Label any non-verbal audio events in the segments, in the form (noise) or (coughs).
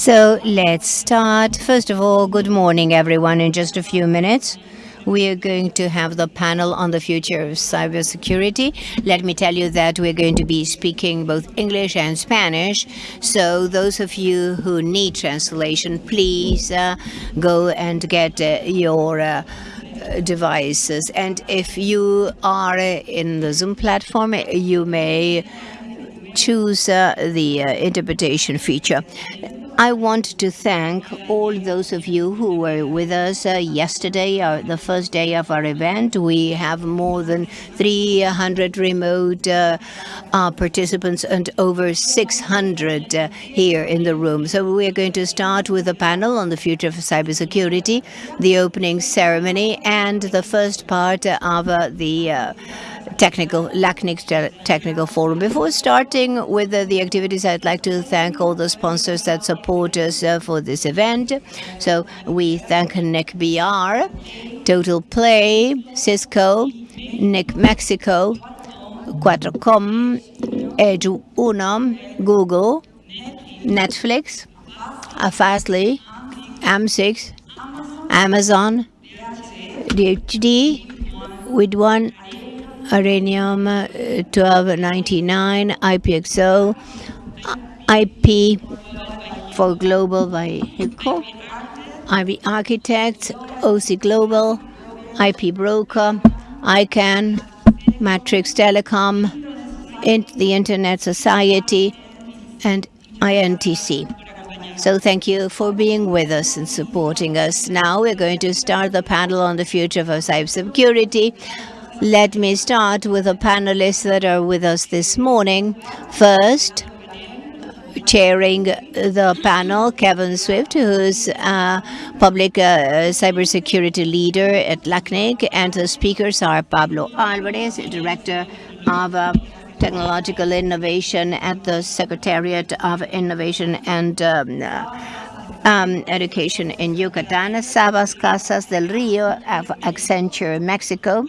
So let's start. First of all, good morning, everyone. In just a few minutes, we are going to have the panel on the future of cybersecurity. Let me tell you that we're going to be speaking both English and Spanish. So those of you who need translation, please uh, go and get uh, your uh, devices. And if you are in the Zoom platform, you may choose uh, the uh, interpretation feature. I want to thank all those of you who were with us uh, yesterday, uh, the first day of our event. We have more than 300 remote uh, uh, participants and over 600 uh, here in the room. So we're going to start with a panel on the future of cybersecurity, the opening ceremony, and the first part of uh, the technical LACNIC technical forum. Before starting with the activities, I'd like to thank all the sponsors that support us uh, for this event. So we thank NIC.br, Total Play, Cisco, NIC Mexico, Quatracom, Edu Uno, Google, Netflix, Fastly, M6, Amazon, DHD, with one Arenium 1299, IPXO, IP for Global HIPCO, IB Architects, OC Global, IP Broker, ICANN, Matrix Telecom, the Internet Society, and INTC. So thank you for being with us and supporting us. Now we're going to start the panel on the future of cybersecurity. Let me start with the panelists that are with us this morning. First, chairing the panel, Kevon Swift, who's a public uh, cybersecurity leader at LACNIC, and the speakers are Pablo Alvarez, Director of uh, Technological Innovation at the Secretariat of Innovation and um, uh, um, education in Yucatan, Sabas Casas del Rio of Accenture Mexico,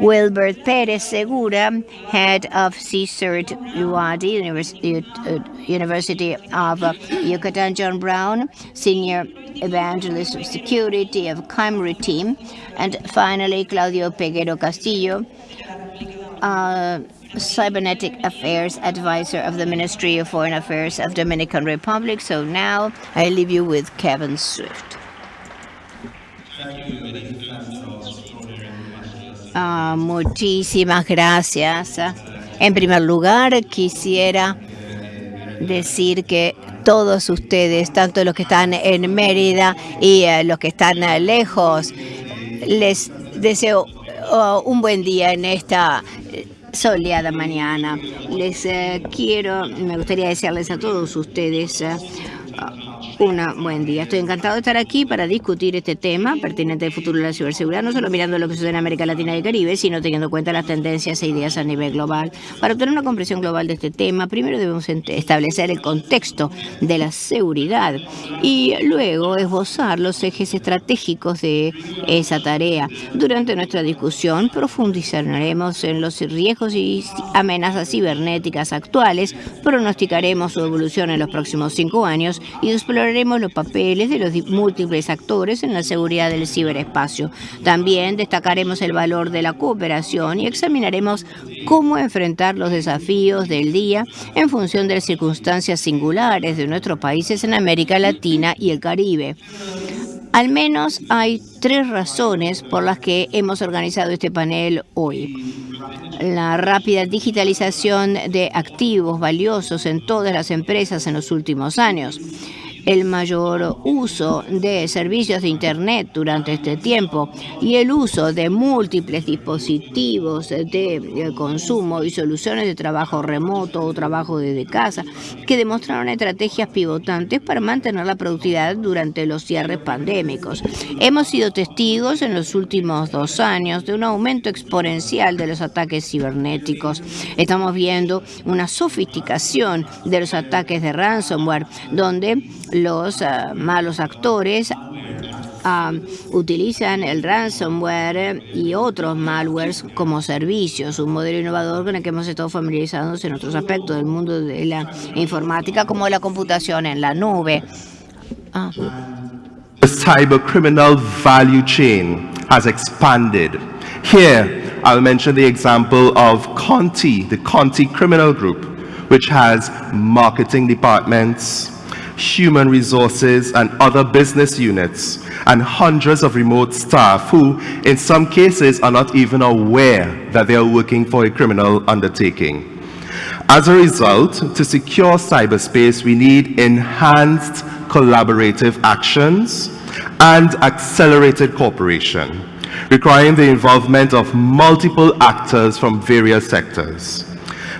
Wilbert Perez Segura, head of CSIRT UADY, University, of Yucatan, John Brown, senior evangelist of security of Cymru team, and finally Claudio Peguero Castillo, uh, Cybernetic Affairs Advisor of the Ministry of Foreign Affairs of Dominican Republic. So now I leave you with Kevin Swift. Uh, muchísimas gracias. En primer lugar, quisiera decir que todos ustedes, tanto los que están en Mérida y uh, los que están uh, lejos, les deseo uh, un buen día en esta soleada mañana. Les eh, quiero, me gustaría desearles a todos ustedes eh, un buen día. Estoy encantado de estar aquí para discutir este tema pertinente del futuro de la ciberseguridad, no solo mirando lo que sucede en América Latina y el Caribe, sino teniendo en cuenta las tendencias e ideas a nivel global. Para obtener una comprensión global de este tema, primero debemos establecer el contexto de la seguridad y luego esbozar los ejes estratégicos de esa tarea. Durante nuestra discusión profundizaremos en los riesgos y amenazas cibernéticas actuales, pronosticaremos su evolución en los próximos cinco años y exploraremos los papeles de los múltiples actores en la seguridad del ciberespacio. También destacaremos el valor de la cooperación y examinaremos cómo enfrentar los desafíos del día en función de las circunstancias singulares de nuestros países en América Latina y el Caribe. Al menos hay tres razones por las que hemos organizado este panel hoy. La rápida digitalización de activos valiosos en todas las empresas en los últimos años el mayor uso de servicios de Internet durante este tiempo y el uso de múltiples dispositivos de consumo y soluciones de trabajo remoto o trabajo desde casa que demostraron estrategias pivotantes para mantener la productividad durante los cierres pandémicos. Hemos sido testigos en los últimos dos años de un aumento exponencial de los ataques cibernéticos. Estamos viendo una sofisticación de los ataques de ransomware, donde los uh, malos actores uh, utilizan el ransomware y otros malwares como servicios, un modelo innovador con el que hemos estado familiarizados en otros aspectos del mundo de la informática, como la computación en la nube. The cyber criminal value chain has expanded. Here, I'll mention the example of Conti, the Conti Criminal Group, which has marketing departments, human resources, and other business units, and hundreds of remote staff who, in some cases, are not even aware that they are working for a criminal undertaking. As a result, to secure cyberspace, we need enhanced collaborative actions and accelerated cooperation, requiring the involvement of multiple actors from various sectors.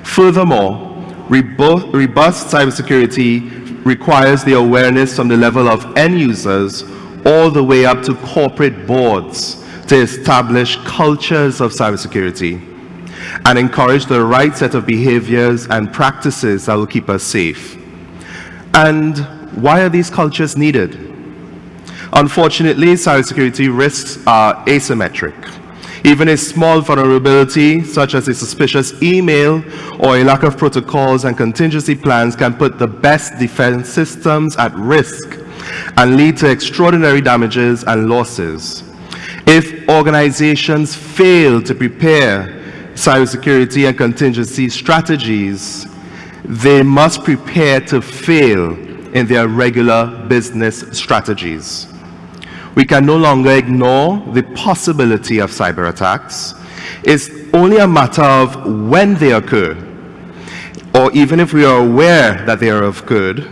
Furthermore, robust cybersecurity requires the awareness from the level of end users all the way up to corporate boards to establish cultures of cybersecurity and encourage the right set of behaviors and practices that will keep us safe. And why are these cultures needed? Unfortunately, cybersecurity risks are asymmetric. Even a small vulnerability, such as a suspicious email or a lack of protocols and contingency plans can put the best defense systems at risk and lead to extraordinary damages and losses. If organizations fail to prepare cybersecurity and contingency strategies, they must prepare to fail in their regular business strategies. We can no longer ignore the possibility of cyber attacks. It's only a matter of when they occur, or even if we are aware that they are occurred,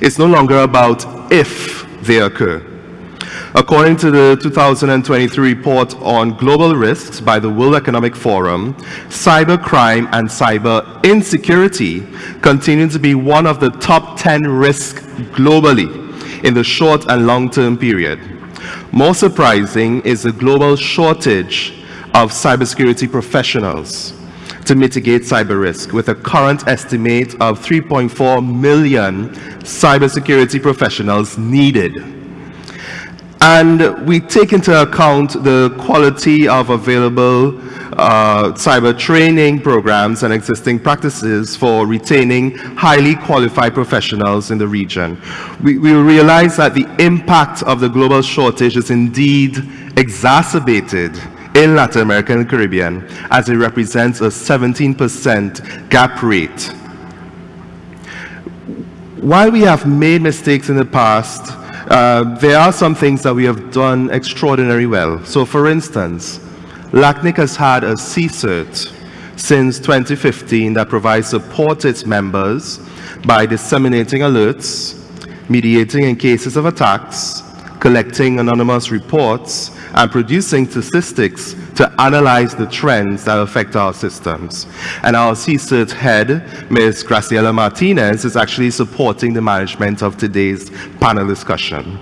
it's no longer about if they occur. According to the 2023 report on global risks by the World Economic Forum, cybercrime and cyber insecurity continue to be one of the top 10 risks globally in the short and long-term period. More surprising is the global shortage of cybersecurity professionals to mitigate cyber risk with a current estimate of 3.4 million cybersecurity professionals needed. And we take into account the quality of available uh, cyber training programs and existing practices for retaining highly qualified professionals in the region. We, we realize that the impact of the global shortage is indeed exacerbated in Latin America and the Caribbean as it represents a 17% gap rate. While we have made mistakes in the past, uh, there are some things that we have done extraordinarily well. So for instance, LACNIC has had a CSIRT since 2015 that provides support to its members by disseminating alerts, mediating in cases of attacks, collecting anonymous reports, and producing statistics to analyze the trends that affect our systems. And our CSIRT head, Ms. Graciela Martinez, is actually supporting the management of today's panel discussion.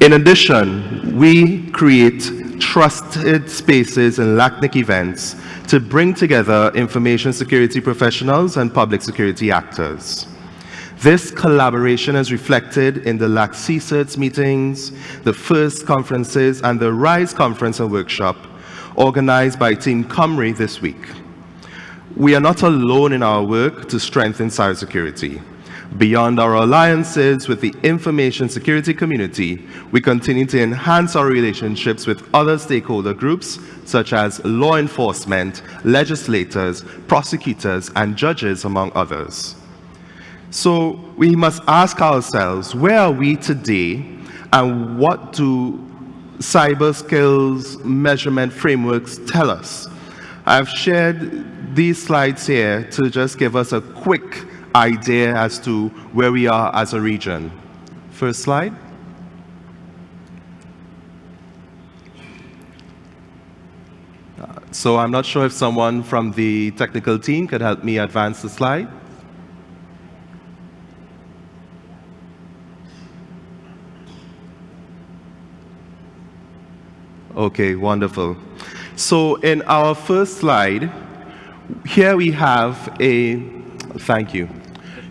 In addition, we create trusted spaces and LACNIC events to bring together information security professionals and public security actors. This collaboration is reflected in the LAC CSIRTs meetings, the FIRST conferences, and the RISE conference and workshop organized by Team Cymru this week. We are not alone in our work to strengthen cybersecurity. Beyond our alliances with the information security community, we continue to enhance our relationships with other stakeholder groups such as law enforcement, legislators, prosecutors, and judges, among others. So we must ask ourselves, where are we today and what do cyber skills measurement frameworks tell us? I've shared these slides here to just give us a quick idea as to where we are as a region. First slide. So I'm not sure if someone from the technical team could help me advance the slide. Okay, wonderful. So in our first slide, here we have a, thank you.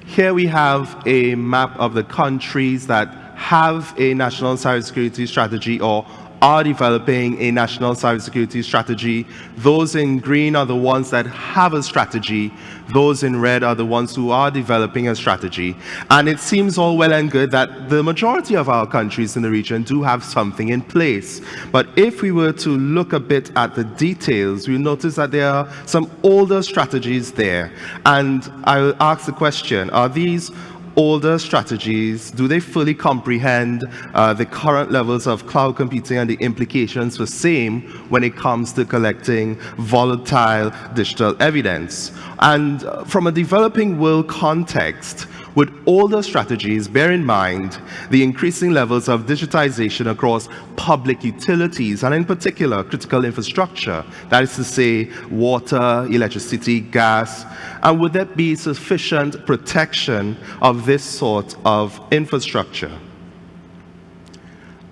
Here we have a map of the countries that have a national cybersecurity strategy or are developing a national cybersecurity strategy. Those in green are the ones that have a strategy. Those in red are the ones who are developing a strategy. And it seems all well and good that the majority of our countries in the region do have something in place. But if we were to look a bit at the details, we notice that there are some older strategies there. And I will ask the question, are these older strategies, do they fully comprehend uh, the current levels of cloud computing and the implications for same when it comes to collecting volatile digital evidence? And uh, from a developing world context, with older strategies, bear in mind the increasing levels of digitization across public utilities and in particular critical infrastructure, that is to say water, electricity, gas, and would there be sufficient protection of this sort of infrastructure?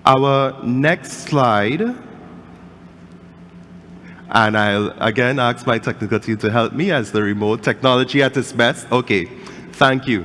Our next slide and I'll again ask my technical team to help me as the remote technology at its best. Okay, thank you.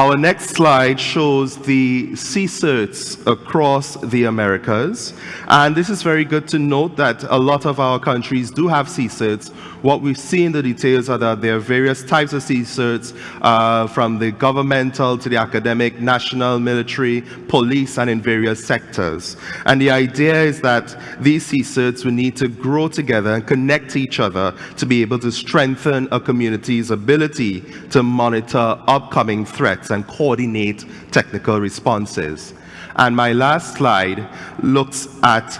Our next slide shows the CSIRTs across the Americas. And this is very good to note that a lot of our countries do have CSIRTs. What we see in the details are that there are various types of CSIRTs, uh, from the governmental to the academic, national, military, police, and in various sectors. And the idea is that these CSIRTs will need to grow together and connect each other to be able to strengthen a community's ability to monitor upcoming threats and coordinate technical responses. And my last slide looks at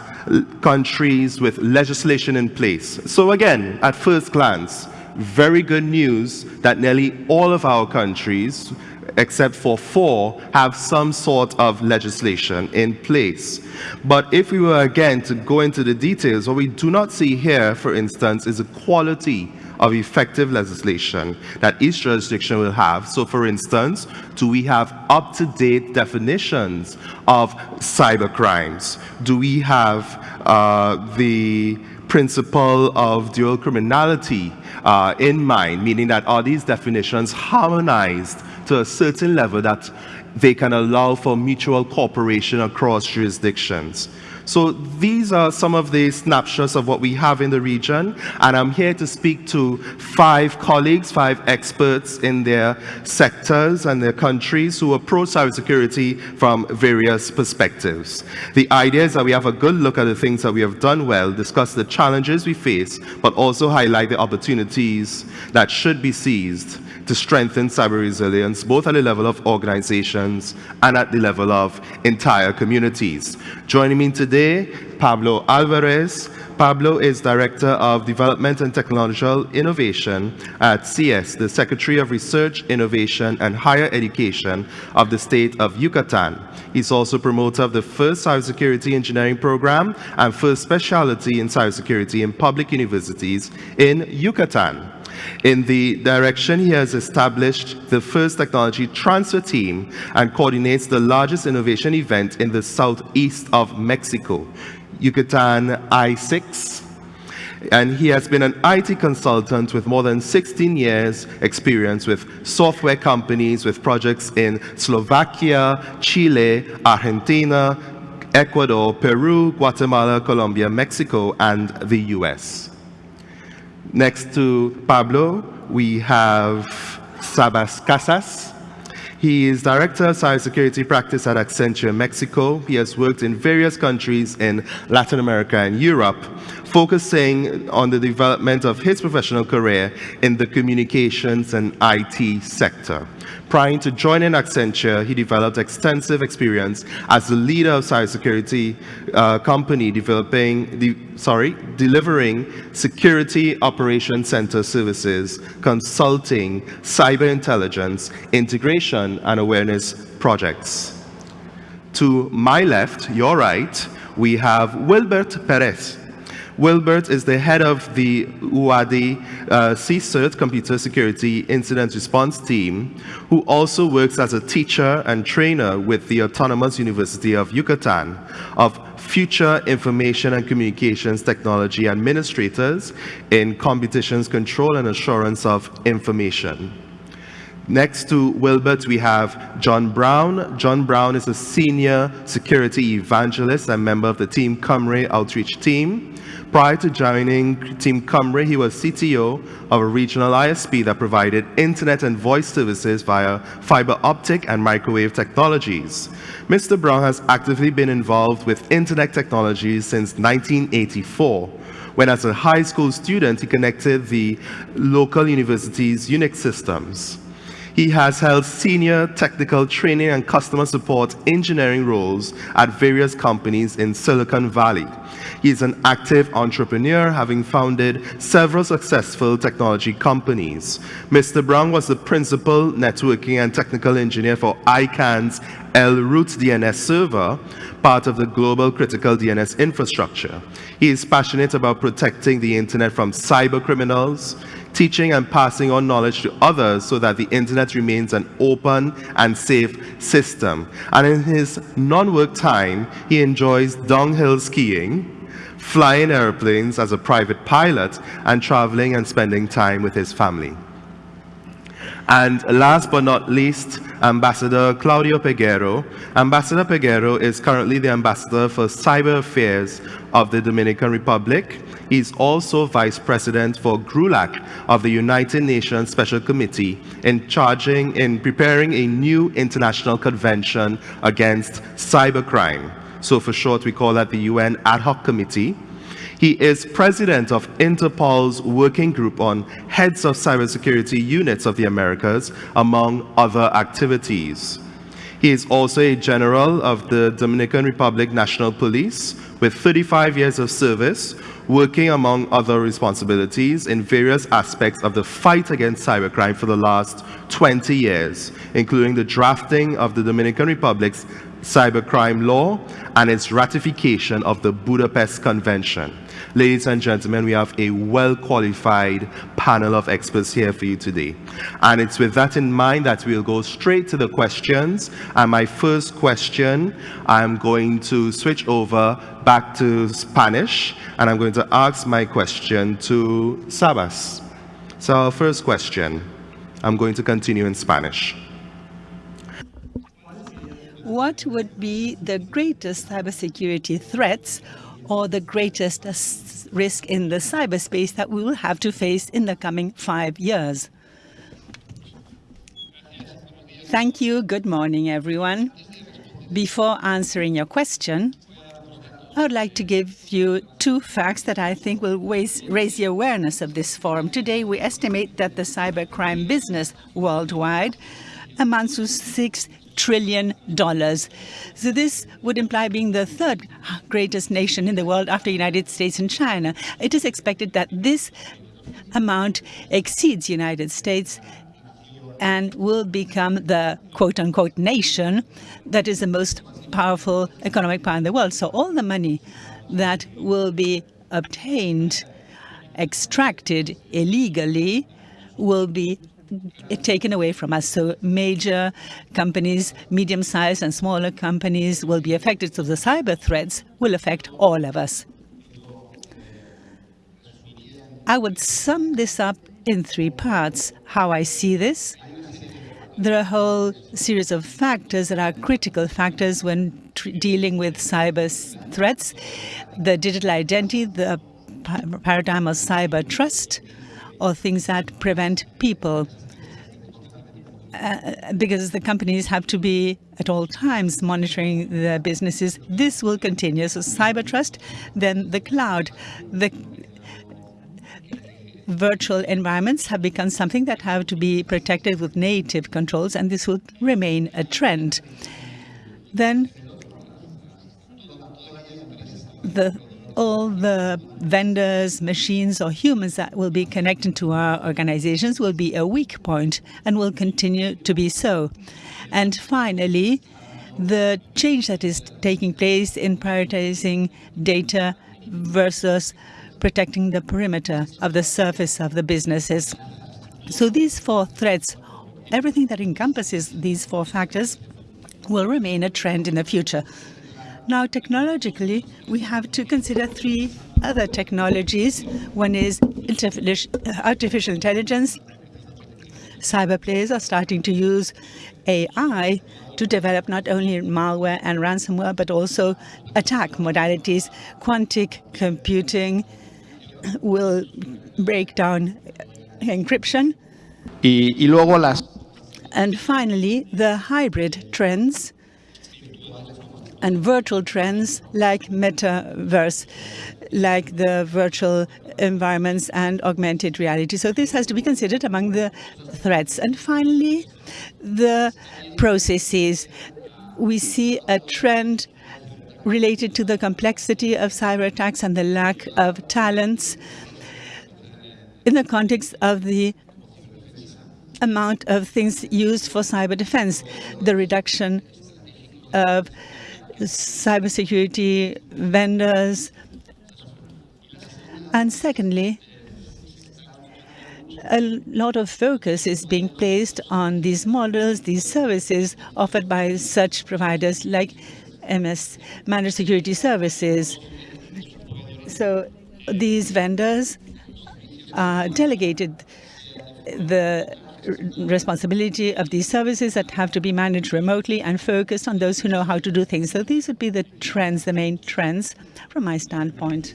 countries with legislation in place. So again, at first glance, very good news that nearly all of our countries, except for four, have some sort of legislation in place. But if we were again to go into the details, what we do not see here, for instance, is a quality of effective legislation that each jurisdiction will have. So for instance, do we have up-to-date definitions of cyber crimes? Do we have uh, the principle of dual criminality uh, in mind, meaning that are these definitions harmonized to a certain level that they can allow for mutual cooperation across jurisdictions. So these are some of the snapshots of what we have in the region. And I'm here to speak to five colleagues, five experts in their sectors and their countries who approach cybersecurity from various perspectives. The idea is that we have a good look at the things that we have done well, discuss the challenges we face, but also highlight the opportunities that should be seized to strengthen cyber resilience, both at the level of organizations and at the level of entire communities. Joining me today, Pablo Alvarez. Pablo is Director of Development and Technological Innovation at CS, the Secretary of Research, Innovation and Higher Education of the state of Yucatan. He's also promoter of the first cybersecurity engineering program and first specialty in cybersecurity in public universities in Yucatan. In the direction, he has established the first technology transfer team and coordinates the largest innovation event in the southeast of Mexico, Yucatan I6. And he has been an IT consultant with more than 16 years experience with software companies with projects in Slovakia, Chile, Argentina, Ecuador, Peru, Guatemala, Colombia, Mexico, and the US. Next to Pablo, we have Sabas Casas. He is Director of Cybersecurity Practice at Accenture Mexico. He has worked in various countries in Latin America and Europe, focusing on the development of his professional career in the communications and IT sector. Prior to joining Accenture, he developed extensive experience as the leader of cybersecurity uh, company developing, the, sorry, delivering security operations center services, consulting, cyber intelligence, integration, and awareness projects. To my left, your right, we have Wilbert Perez. Wilbert is the head of the UADY uh, CSIRT Computer Security Incident Response Team, who also works as a teacher and trainer with the Autonomous University of Yucatan of future information and communications technology administrators in competitions control and assurance of information. Next to Wilbert, we have John Brown. John Brown is a senior security evangelist and member of the Team Cymru outreach team. Prior to joining Team Cymru, he was CTO of a regional ISP that provided internet and voice services via fiber optic and microwave technologies. Mr. Brown has actively been involved with internet technologies since 1984 when as a high school student he connected the local university's Unix systems. He has held senior technical training and customer support engineering roles at various companies in Silicon Valley. He is an active entrepreneur, having founded several successful technology companies. Mr. Brown was the principal networking and technical engineer for ICANN's L-root DNS server, part of the global critical DNS infrastructure. He is passionate about protecting the internet from cyber criminals, teaching and passing on knowledge to others so that the internet remains an open and safe system. And in his non-work time, he enjoys downhill skiing, flying airplanes as a private pilot, and traveling and spending time with his family. And last but not least, Ambassador Claudio Peguero. Ambassador Peguero is currently the Ambassador for Cyber Affairs of the Dominican Republic. He's also Vice President for GRULAC of the United Nations Special Committee in charging in preparing a new international convention against cybercrime. So for short, we call that the UN Ad Hoc Committee. He is president of Interpol's working group on heads of cybersecurity units of the Americas, among other activities. He is also a general of the Dominican Republic National Police with 35 years of service, working among other responsibilities in various aspects of the fight against cybercrime for the last 20 years, including the drafting of the Dominican Republic's cybercrime law and its ratification of the Budapest Convention. Ladies and gentlemen, we have a well-qualified panel of experts here for you today. And it's with that in mind that we'll go straight to the questions. And my first question, I'm going to switch over back to Spanish, and I'm going to ask my question to Sabas. So our first question, I'm going to continue in Spanish. What would be the greatest cybersecurity threats or the greatest risk in the cyberspace that we will have to face in the coming five years? Thank you. Good morning, everyone. Before answering your question, I would like to give you two facts that I think will raise, the awareness of this forum. Today, we estimate that the cybercrime business worldwide amounts to six trillion dollars. So this would imply being the third greatest nation in the world after United States and China. It is expected that this amount exceeds United States and will become the quote-unquote nation that is the most powerful economic power in the world. So all the money that will be obtained, extracted illegally, will be taken away from us. So major companies, medium-sized and smaller companies will be affected. So the cyber threats will affect all of us. I would sum this up in three parts, how I see this. There are a whole series of factors that are critical factors when dealing with cyber threats. The digital identity, the paradigm of cyber trust, or things that prevent people. Uh, because the companies have to be at all times monitoring their businesses. This will continue. So cyber trust, then the cloud. The virtual environments have become something that have to be protected with native controls, and this will remain a trend. Then the all the vendors, machines, or humans that will be connected to our organizations will be a weak point and will continue to be so. And finally, the change that is taking place in prioritizing data versus protecting the perimeter of the surface of the businesses. So these four threats, everything that encompasses these four factors, will remain a trend in the future. Now, technologically, we have to consider three other technologies. One is uh, artificial intelligence, cyber players are starting to use AI to develop not only malware and ransomware, but also attack modalities. Quantic computing will break down encryption. Y, y luego las And finally, the hybrid trends and virtual trends like metaverse, like the virtual environments and augmented reality. So this has to be considered among the threats. And finally, the processes. We see a trend related to the complexity of cyber attacks and the lack of talents in the context of the amount of things used for cyber defense, the reduction of cybersecurity vendors, and secondly, a lot of focus is being placed on these models, these services offered by such providers like MS, Managed Security Services. So these vendors uh, delegated the responsibility of these services that have to be managed remotely and focused on those who know how to do things. So these would be the trends, the main trends from my standpoint.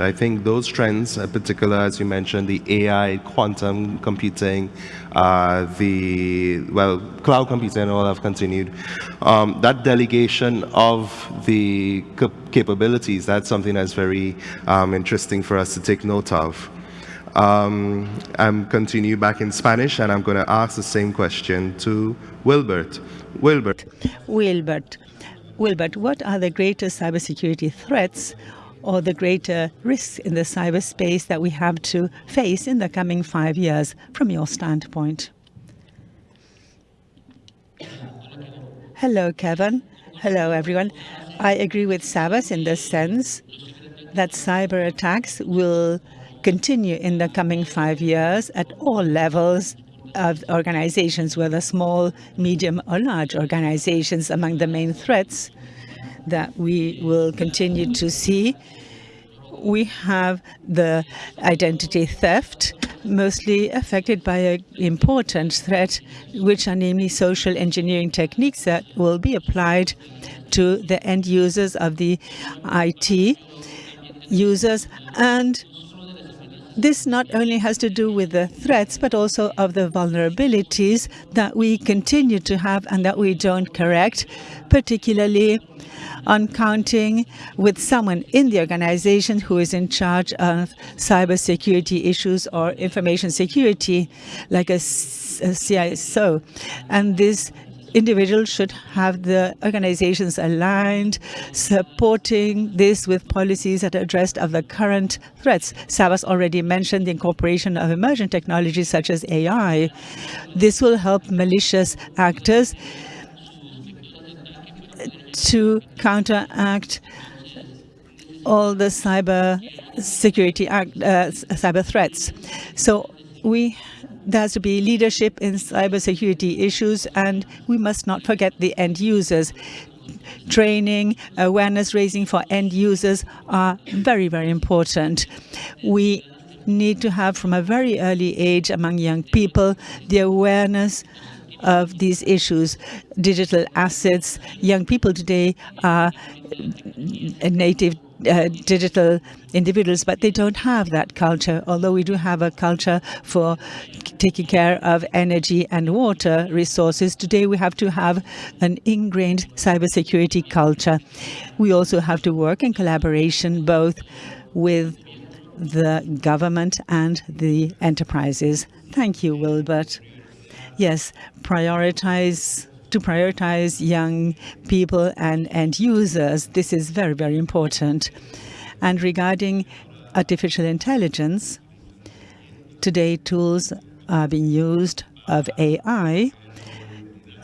I think those trends, in particular, as you mentioned, the AI, quantum computing, uh, the, well, cloud computing and all have continued. Um, that delegation of the capabilities, that's something that's very um, interesting for us to take note of. Um, I'm continue back in Spanish, and I'm going to ask the same question to Wilbert. Wilbert. Wilbert. Wilbert, what are the greatest cybersecurity threats or the greater risks in the cyberspace that we have to face in the coming five years from your standpoint? Hello, Kevon. Hello, everyone. I agree with Sabas in the sense that cyber attacks will continue in the coming five years at all levels of organizations, whether small, medium, or large organizations. Among the main threats that we will continue to see. We have the identity theft, mostly affected by an important threat, which are namely social engineering techniques that will be applied to the end users of the IT users. And this not only has to do with the threats, but also of the vulnerabilities that we continue to have and that we don't correct, particularly on counting with someone in the organization who is in charge of cybersecurity issues or information security, like a, a CISO. And this individual should have the organizations aligned, supporting this with policies that address of the current threats. Sabas already mentioned the incorporation of emerging technologies such as AI. This will help malicious actors to counteract all the cyber security act, uh, cyber threats. So we there has to be leadership in cybersecurity issues, and we must not forget the end users. Training, awareness raising for end users are very, very important. We need to have from a very early age among young people the awareness of these issues. Digital assets, young people today are native uh, digital individuals, but they don't have that culture, although we do have a culture for taking care of energy and water resources. Today we have to have an ingrained cybersecurity culture. We also have to work in collaboration both with the government and the enterprises. Thank you, Wilbert. Yes, prioritize to prioritize young people and end users. This is very, very important. And regarding artificial intelligence, today tools are being used of AI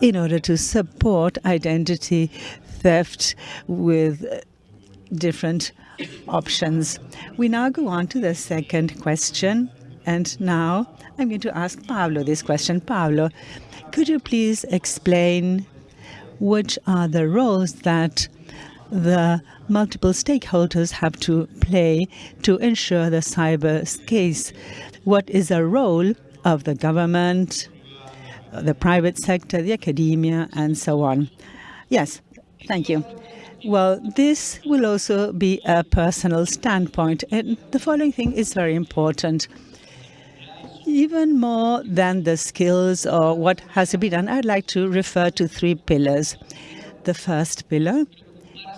in order to support identity theft with different options. We now go on to the second question. And now I'm going to ask Pablo this question. Pablo, could you please explain which are the roles that the multiple stakeholders have to play to ensure the cyber case? What is the role of the government, the private sector, the academia, and so on. Yes, thank you. Well, this will also be a personal standpoint, and the following thing is very important. Even more than the skills or what has to be done, I'd like to refer to three pillars. The first pillar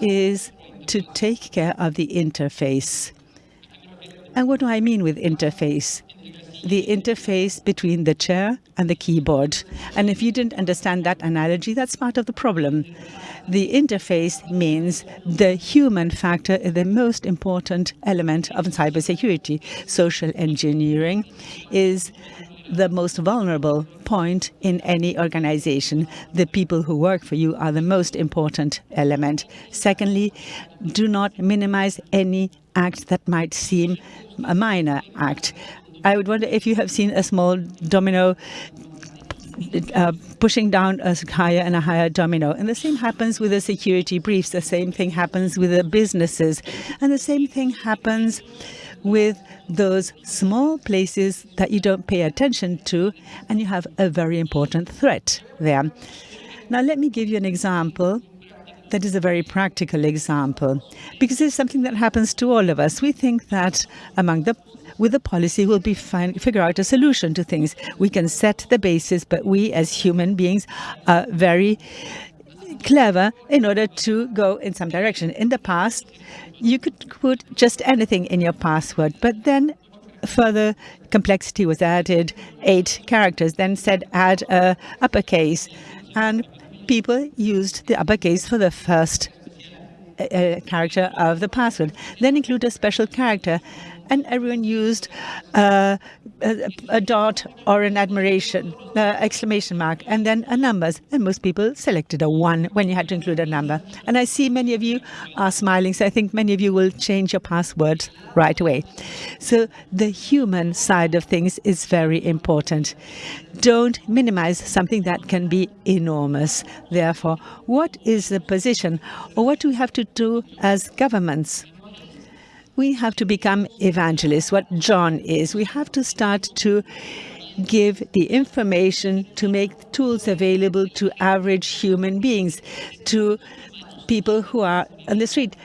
is to take care of the interface. And what do I mean with interface? The interface between the chair and the keyboard. And if you didn't understand that analogy, that's part of the problem. The interface means the human factor is the most important element of cybersecurity. Social engineering is the most vulnerable point in any organization. The people who work for you are the most important element. Secondly, do not minimize any act that might seem a minor act. I would wonder if you have seen a small domino uh, pushing down a higher and a higher domino. And the same happens with the security briefs. The same thing happens with the businesses. And the same thing happens with those small places that you don't pay attention to, and you have a very important threat there. Now, let me give you an example that is a very practical example, because it's something that happens to all of us. We think that among the with the policy, we'll be find, figure out a solution to things. We can set the basis, but we as human beings are very clever in order to go in some direction. In the past, you could put just anything in your password, but then further complexity was added, eight characters, then said add a uppercase. And people used the uppercase for the first uh, character of the password. Then include a special character and everyone used uh, a, a, dot or an admiration uh, exclamation mark and then a numbers and most people selected a one when you had to include a number. And I see many of you are smiling so I think many of you will change your passwords right away. So the human side of things is very important. Don't minimize something that can be enormous. Therefore what is the position or what do we have to do as governments we have to become evangelists, what John is. We have to start to give the information to make tools available to average human beings, to people who are on the street,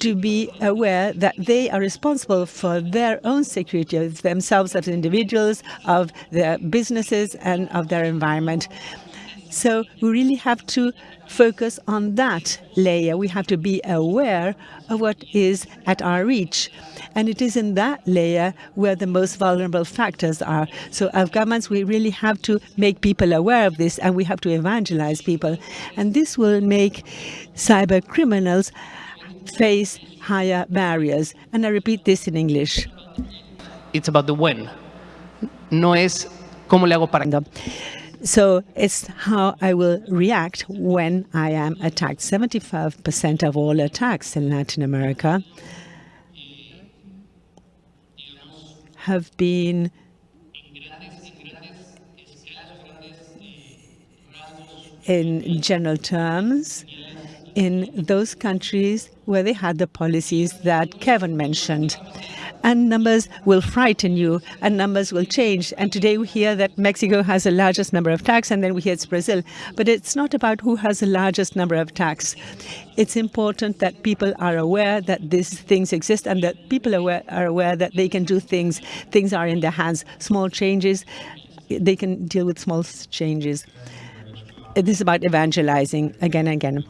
to be aware that they are responsible for their own security of themselves as individuals, of their businesses and of their environment. So we really have to focus on that layer. We have to be aware of what is at our reach. And it is in that layer where the most vulnerable factors are. So as governments, we really have to make people aware of this and we have to evangelize people. And this will make cyber criminals face higher barriers. And I repeat this in English. It's about the when. No es cómo le hago para... So it's how I will react when I am attacked. 75% of all attacks in Latin America have been in general terms in those countries where they had the policies that Kevon mentioned and numbers will frighten you and numbers will change. And today we hear that Mexico has the largest number of attacks and then we hear it's Brazil. But it's not about who has the largest number of attacks. It's important that people are aware that these things exist and that people are aware, are aware that they can do things. Things are in their hands. Small changes, they can deal with small changes. This is about evangelizing again and again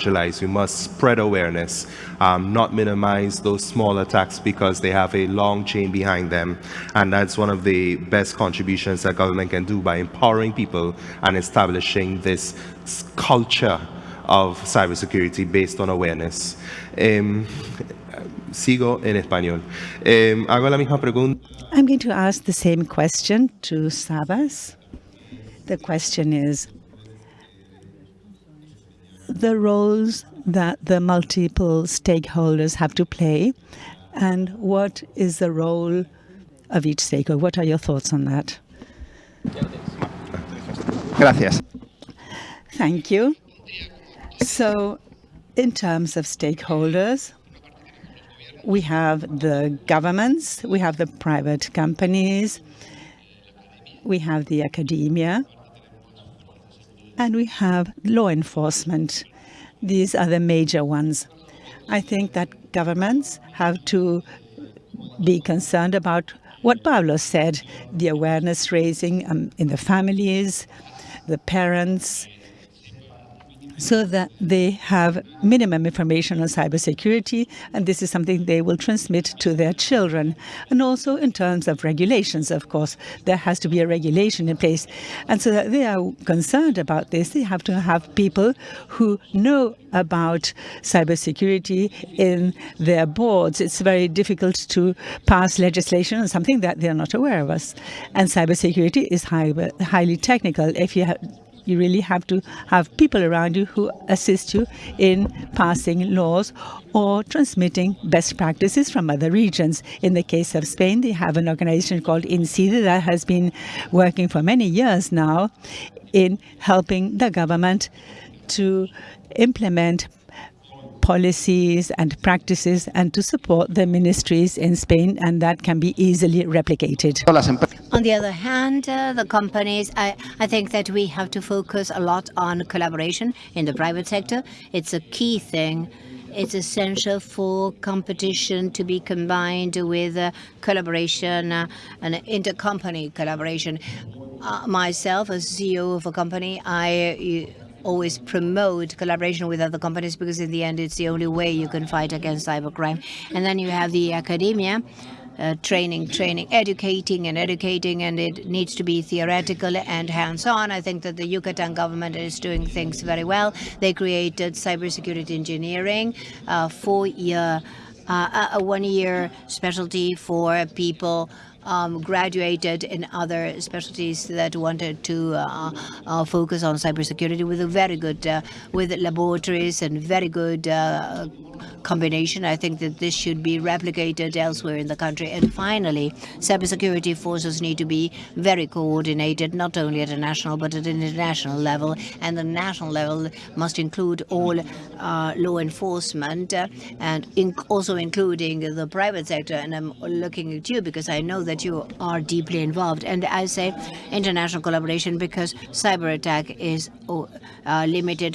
evangelize. We must spread awareness, um, not minimize those small attacks because they have a long chain behind them. And that's one of the best contributions that government can do by empowering people and establishing this culture of cybersecurity based on awareness. Um, sigo en español. Um, hago la misma pregunta. I'm going to ask the same question to Sabas. The question is, the roles that the multiple stakeholders have to play and what is the role of each stakeholder? What are your thoughts on that? Gracias. Thank you. So in terms of stakeholders, we have the governments, we have the private companies, we have the academia, and we have law enforcement. These are the major ones. I think that governments have to be concerned about what Pablo said, the awareness raising um, in the families, the parents, so that they have minimum information on cybersecurity, and this is something they will transmit to their children. And also in terms of regulations, of course, there has to be a regulation in place. And so that they are concerned about this, they have to have people who know about cybersecurity in their boards. It's very difficult to pass legislation on something that they're not aware of. Us. And cybersecurity is high, highly technical. If you have you really have to have people around you who assist you in passing laws or transmitting best practices from other regions. In the case of Spain, they have an organization called INCIBE that has been working for many years now in helping the government to implement policies and practices and to support the ministries in Spain, and that can be easily replicated. On the other hand, uh, the companies, I, I think that we have to focus a lot on collaboration in the private sector. It's a key thing. It's essential for competition to be combined with uh, collaboration uh, and intercompany collaboration. Uh, myself, as CEO of a company, I always promote collaboration with other companies because in the end it's the only way you can fight against cybercrime. And then you have the academia, uh, training, training, educating and educating, and it needs to be theoretical and hands-on. I think that the Yucatan government is doing things very well. They created cybersecurity engineering, uh, four-year, uh, a one-year specialty for people um, graduated in other specialties that wanted to uh, uh, focus on cybersecurity with a very good, uh, with laboratories and very good uh, combination. I think that this should be replicated elsewhere in the country. And finally, cybersecurity forces need to be very coordinated, not only at a national but at an international level. And the national level must include all uh, law enforcement uh, and also including the private sector. And I'm looking at you because I know that you are deeply involved. And I say international collaboration because cyber attack is uh, limited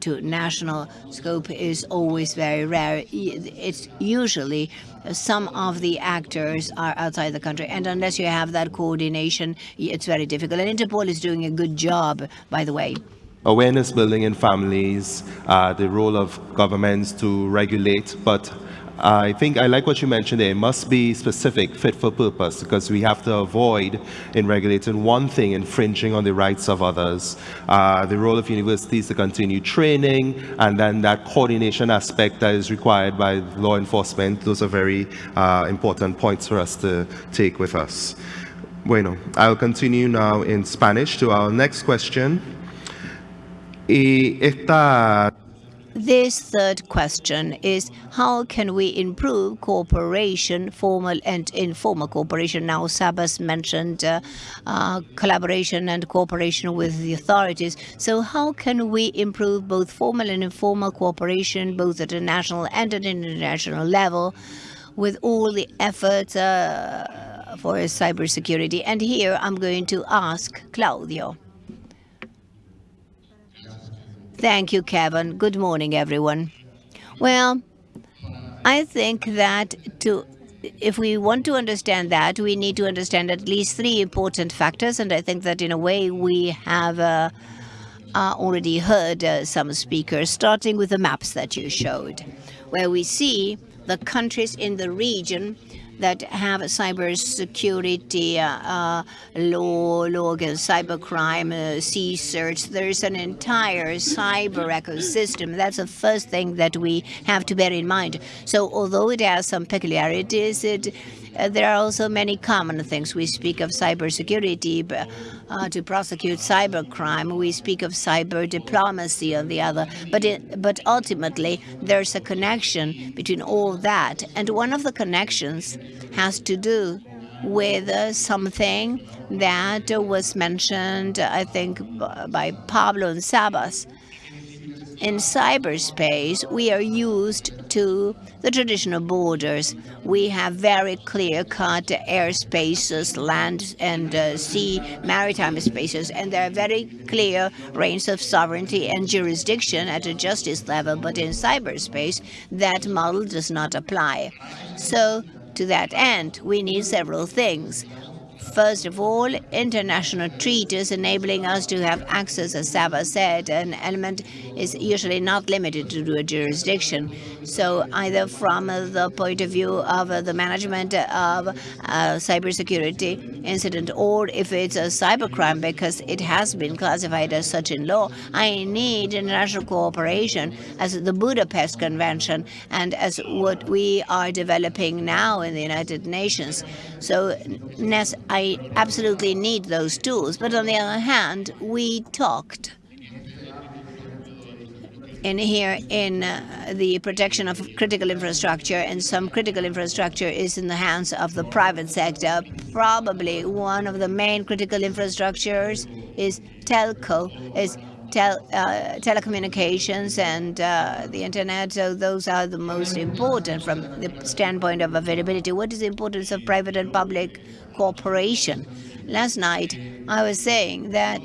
to national scope is always very rare. It's usually some of the actors are outside the country, and unless you have that coordination, it's very difficult. And Interpol is doing a good job, by the way awareness building in families, uh, the role of governments to regulate, but I think I like what you mentioned there. It must be specific, fit for purpose, because we have to avoid, in regulating one thing, infringing on the rights of others. Uh, the role of universities to continue training, and then that coordination aspect that is required by law enforcement. Those are very uh, important points for us to take with us. Bueno, I'll continue now in Spanish to our next question. Y esta this third question is how can we improve cooperation, formal and informal cooperation? Now, Sabas mentioned uh, uh, collaboration and cooperation with the authorities. So how can we improve both formal and informal cooperation, both at a national and at an international level, with all the efforts uh, for cybersecurity? And here I'm going to ask Claudio. Thank you, Kevon. Good morning, everyone. Well, I think that to if we want to understand that, we need to understand at least three important factors. And I think that in a way we have uh, uh, already heard uh, some speakers, starting with the maps that you showed, where we see the countries in the region that have cybersecurity uh, uh, law, law against cybercrime, uh, CSIRTs. There's an entire cyber ecosystem. That's the first thing that we have to bear in mind. So although it has some peculiarities, it uh, there are also many common things. We speak of cybersecurity uh, to prosecute cybercrime. We speak of cyber diplomacy on the other. But, it, but ultimately, there's a connection between all that. And one of the connections has to do with something that was mentioned, I think, by Pablo and Sabas. in cyberspace, we are used to the traditional borders. We have very clear-cut airspaces, land and uh, sea, maritime spaces, and there are very clear reigns of sovereignty and jurisdiction at a justice level. But in cyberspace, that model does not apply. So to that end, we need several things. First of all, international treaties enabling us to have access, as Sabas said, an element is usually not limited to a jurisdiction. So either from the point of view of the management of cybersecurity incident, or if it's a cybercrime because it has been classified as such in law, I need international cooperation as the Budapest Convention and as what we are developing now in the United Nations. So I absolutely need those tools. But on the other hand, we talked in here in uh, the protection of critical infrastructure, and some critical infrastructure is in the hands of the private sector. Probably one of the main critical infrastructures is telco, is tel uh, telecommunications and uh, the internet. So those are the most important from the standpoint of availability. What is the importance of private and public cooperation? Last night, I was saying that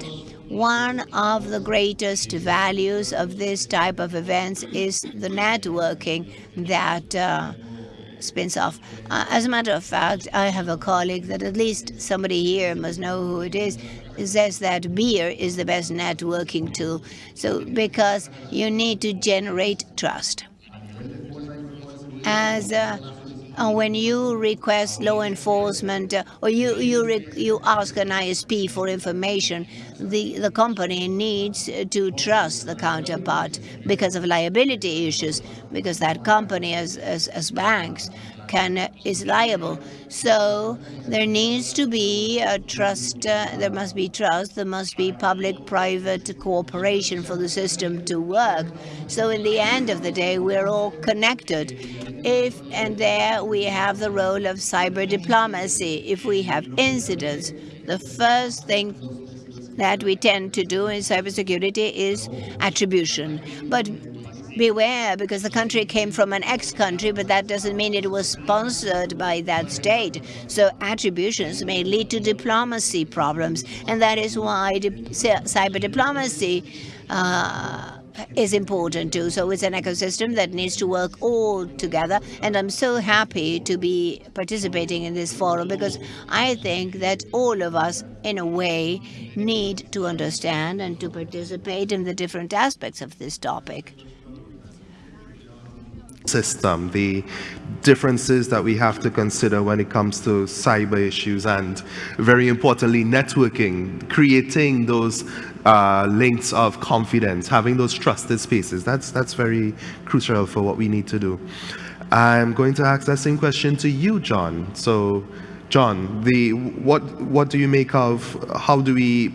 one of the greatest values of this type of events is the networking that uh, spins off. Uh, as a matter of fact, I have a colleague that at least somebody here must know who it is, says that beer is the best networking tool. So because you need to generate trust. As uh, when you request law enforcement or you you you ask an ISP for information, the the company needs to trust the counterpart because of liability issues, because that company as as, as banks can is liable. So there needs to be a trust. Uh, there must be trust. There must be public-private cooperation for the system to work. So in the end of the day, we're all connected. If and there we have the role of cyber diplomacy. If we have incidents, the first thing that we tend to do in cybersecurity is attribution. But beware, because the country came from an ex-country, but that doesn't mean it was sponsored by that state. So attributions may lead to diplomacy problems, and that is why cyber diplomacy uh, is important too. So it's an ecosystem that needs to work all together. And I'm so happy to be participating in this forum because I think that all of us, in a way, need to understand and to participate in the different aspects of this topic system, the differences that we have to consider when it comes to cyber issues and very importantly networking, creating those uh, links of confidence, having those trusted spaces. That's, that's very crucial for what we need to do. I'm going to ask that same question to you, John. So, John, the, what, what do you make of, how do we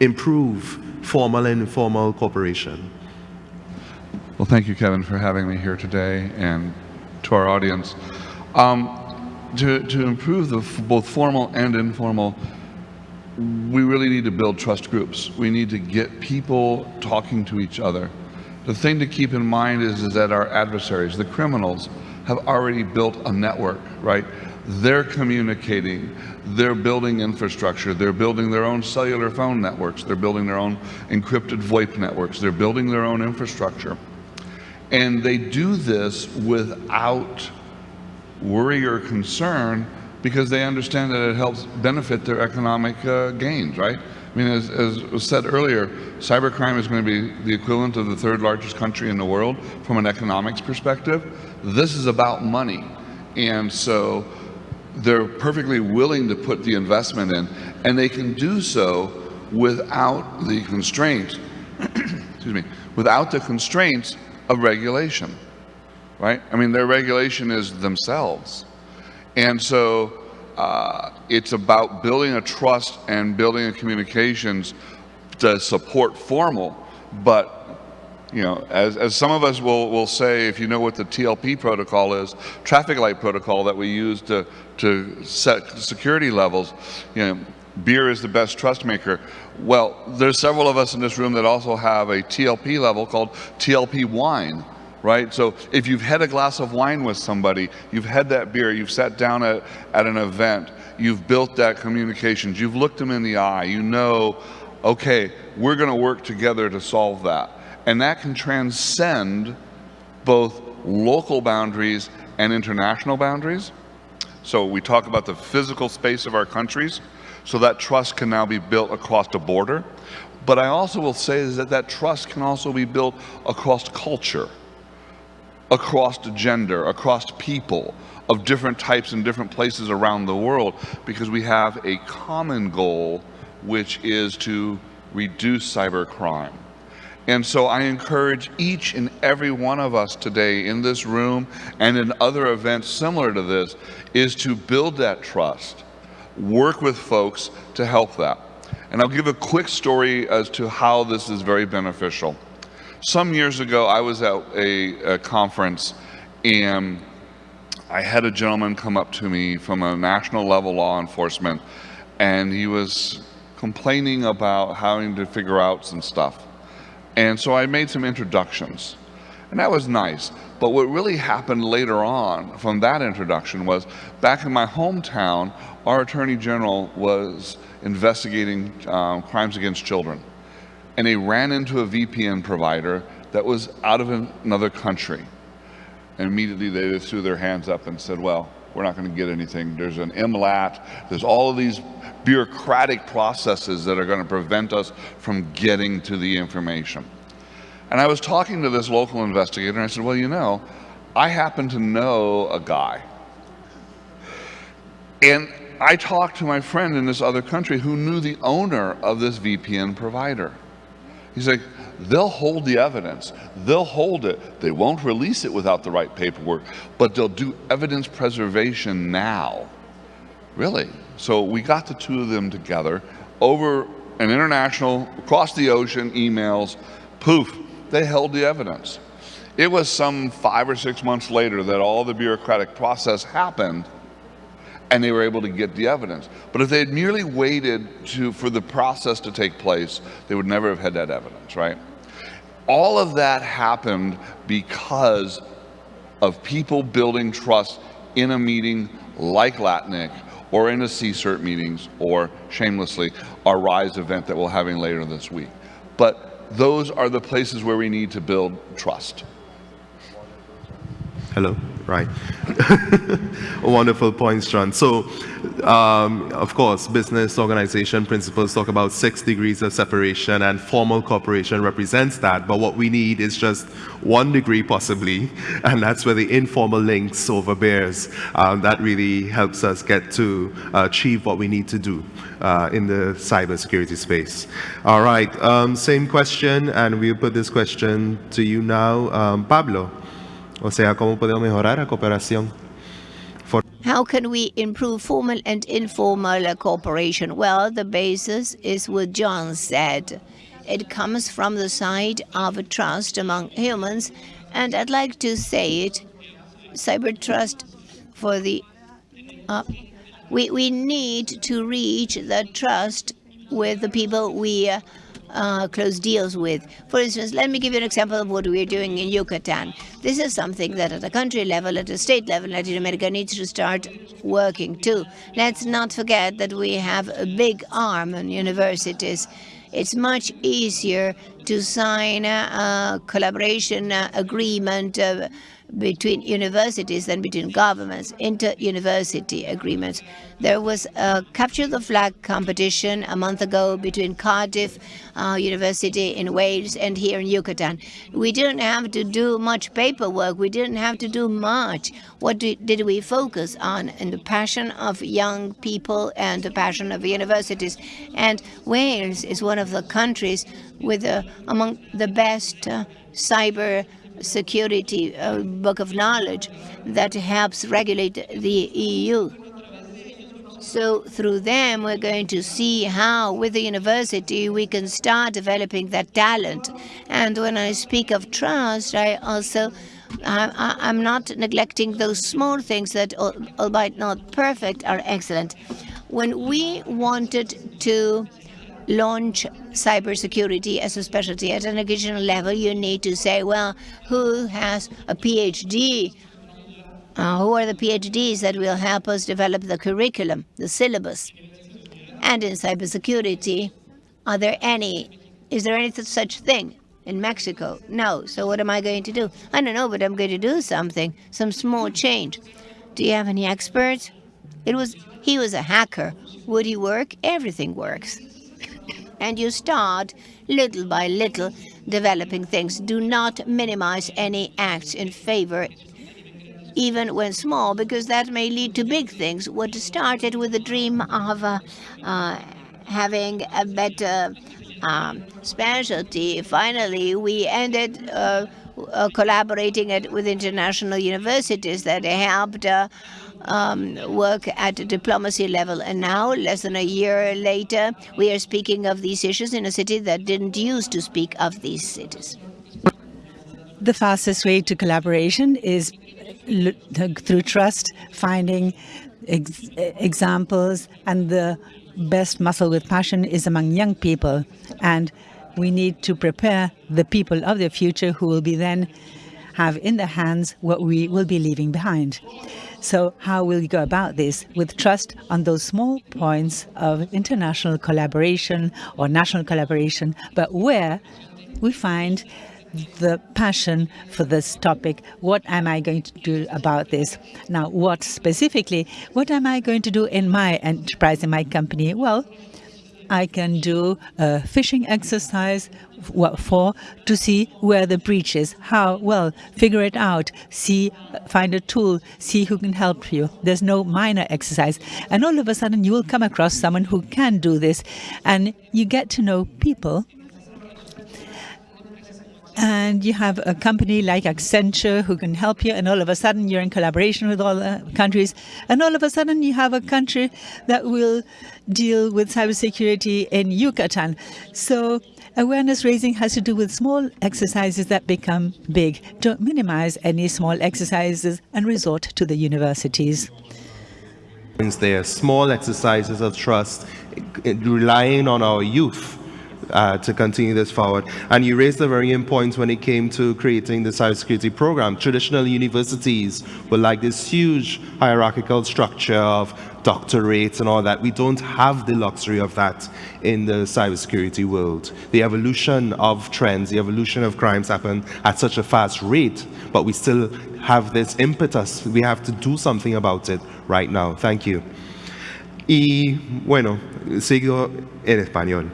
improve formal and informal cooperation? Well, thank you, Kevon, for having me here today and to our audience. Um, to, to improve the both formal and informal, we really need to build trust groups. We need to get people talking to each other. The thing to keep in mind is, is that our adversaries, the criminals, have already built a network, right? They're communicating, they're building infrastructure, they're building their own cellular phone networks, they're building their own encrypted VoIP networks, they're building their own infrastructure. And they do this without worry or concern because they understand that it helps benefit their economic uh, gains, right? I mean, as, as, was said earlier, cybercrime is going to be the equivalent of the third largest country in the world from an economics perspective. This is about money. And so they're perfectly willing to put the investment in, and they can do so without the constraints, (clears throat) excuse me, without the constraints of regulation, right? I mean, their regulation is themselves. And so uh, it's about building a trust and building a communications to support formal, but you know, as, as some of us will, will say, if you know what the TLP protocol is, traffic light protocol that we use to, to set security levels, you know, beer is the best trust maker. Well, there's several of us in this room that also have a TLP level called TLP wine, right? So if you've had a glass of wine with somebody, you've had that beer, you've sat down at, at an event, you've built that communications, you've looked them in the eye, you know, okay, we're going to work together to solve that. And that can transcend both local boundaries and international boundaries. So we talk about the physical space of our countries, so that trust can now be built across the border. But I also will say is that that trust can also be built across culture, across gender, across people of different types in different places around the world, because we have a common goal, which is to reduce cybercrime. And so I encourage each and every one of us today in this room and in other events similar to this is to build that trust, work with folks to help that. And I'll give a quick story as to how this is very beneficial. Some years ago, I was at a, a conference and I had a gentleman come up to me from a national level law enforcement and he was complaining about having to figure out some stuff. And so I made some introductions. And that was nice. But what really happened later on from that introduction was back in my hometown, our Attorney General was investigating um, crimes against children. And he ran into a VPN provider that was out of another country. And immediately they threw their hands up and said, well, we're not going to get anything. There's an MLAT. There's all of these bureaucratic processes that are going to prevent us from getting to the information. And I was talking to this local investigator and I said, well, you know, I happen to know a guy. And I talked to my friend in this other country who knew the owner of this VPN provider. He's like, they'll hold the evidence. They'll hold it. They won't release it without the right paperwork, but they'll do evidence preservation now. Really? So we got the two of them together over an international, across the ocean, emails, poof, they held the evidence. It was some five or six months later that all the bureaucratic process happened and they were able to get the evidence. But if they had merely waited to, for the process to take place, they would never have had that evidence, right? All of that happened because of people building trust in a meeting like LACNIC or in a CSIRT meetings or shamelessly our RISE event that we're having later this week. But those are the places where we need to build trust. Hello, right. (laughs) Wonderful points, John. So, um, of course, business organization principles talk about six degrees of separation and formal cooperation represents that. But what we need is just one degree possibly, (laughs) and that's where the informal links overbears. Um, that really helps us get to achieve what we need to do uh, in the cybersecurity space. All right, um, same question, and we'll put this question to you now, um, Pablo. O sea, ¿cómo podemos mejorar la cooperación? How can we improve formal and informal cooperation? Well, the basis is what John said. It comes from the side of trust among humans, and I'd like to say it, cyber trust for the... Uh, we, we need to reach the trust with the people we uh, uh, close deals with. For instance, let me give you an example of what we're doing in Yucatan. This is something that at a country level, at a state level, Latin America needs to start working too. Let's not forget that we have a big arm in universities. It's much easier to sign a, collaboration agreement uh, between universities than between governments, inter-university agreements. There was a capture the flag competition a month ago between Cardiff uh, University in Wales and here in Yucatan. We didn't have to do much paperwork. We didn't have to do much. What did we focus on? In the passion of young people and the passion of universities. And Wales is one of the countries with uh, among the best uh, cyber security uh, book of knowledge that helps regulate the EU. So through them, we're going to see how, with the university, we can start developing that talent. And when I speak of trust, I also, I, am not neglecting those small things that, albeit not perfect, are excellent. When we wanted to launch cybersecurity as a specialty at an educational level, you need to say, well, who has a PhD? Uh, who are the PhDs that will help us develop the curriculum, the syllabus? And in cybersecurity, are there any, is there any such thing in Mexico? No. So what am I going to do? I don't know, but I'm going to do something, some small change. Do you have any experts? It was, he was a hacker. Would he work? Everything works and you start little by little developing things. Do not minimize any acts in favor even when small, because that may lead to big things. What started with the dream of uh, uh, having a better um, specialty, finally we ended uh, uh collaborating it with international universities that helped uh, um, work at a diplomacy level. And now, less than a year later, we are speaking of these issues in a city that didn't used to speak of these cities. The fastest way to collaboration is through trust, finding ex examples, and the best muscle with passion is among young people. And we need to prepare the people of the future who will be then have in their hands what we will be leaving behind. So how will you go about this? With trust on those small points of international collaboration or national collaboration, but where we find the passion for this topic. What am I going to do about this? Now, what specifically, what am I going to do in my enterprise, in my company? Well, I can do a phishing exercise for to see where the breach is, how well, figure it out, see, find a tool, see who can help you. There's no minor exercise. And all of a sudden you will come across someone who can do this and you get to know people and you have a company like Accenture who can help you, and all of a sudden you're in collaboration with all the countries, and all of a sudden you have a country that will deal with cybersecurity in Yucatan. So awareness raising has to do with small exercises that become big. Don't minimize any small exercises and resort to the universities. There are small exercises of trust, relying on our youth uh, to continue this forward. And you raised a very important point when it came to creating the cybersecurity program. Traditional universities were like this huge hierarchical structure of doctorates and all that. We don't have the luxury of that in the cybersecurity world. The evolution of trends, the evolution of crimes happen at such a fast rate, but we still have this impetus. We have to do something about it right now. Thank you. Y bueno, sigo en español.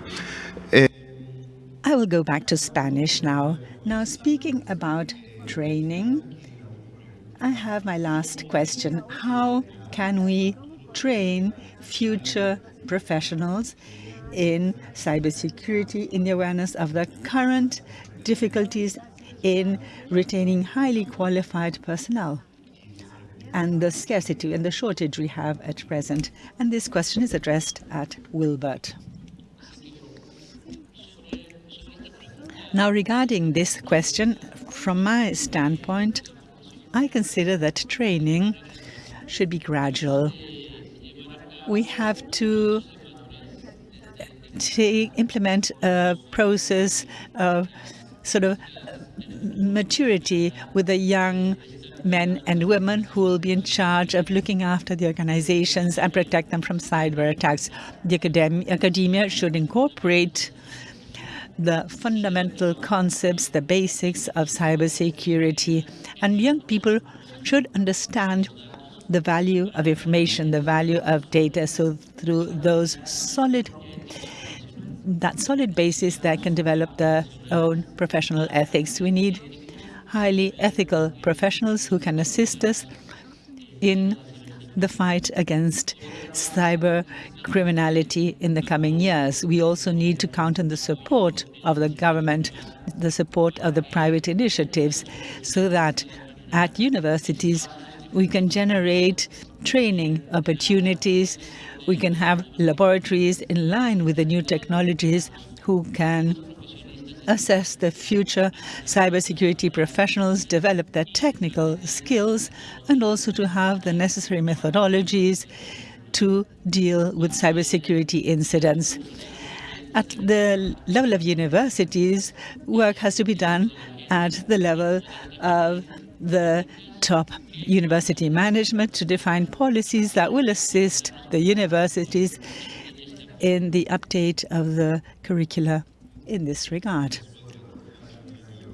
I will go back to Spanish now. Now, speaking about training, I have my last question. How can we train future professionals in cybersecurity in the awareness of the current difficulties in retaining highly qualified personnel and the scarcity and the shortage we have at present. And this question is addressed at Wilbert. Now, regarding this question, from my standpoint, I consider that training should be gradual. We have to implement a process of sort of maturity with the young men and women who will be in charge of looking after the organizations and protect them from cyber attacks. The academia should incorporate the fundamental concepts, the basics of cybersecurity. And young people should understand the value of information, the value of data. So through those solid that solid basis that can develop their own professional ethics. We need highly ethical professionals who can assist us in the fight against cyber criminality in the coming years. We also need to count on the support of the government, the support of the private initiatives, so that at universities we can generate training opportunities, we can have laboratories in line with the new technologies who can assess the future cybersecurity professionals, develop their technical skills, and also to have the necessary methodologies to deal with cybersecurity incidents. At the level of universities, work has to be done at the level of the top university management to define policies that will assist the universities in the update of the curricula in this regard.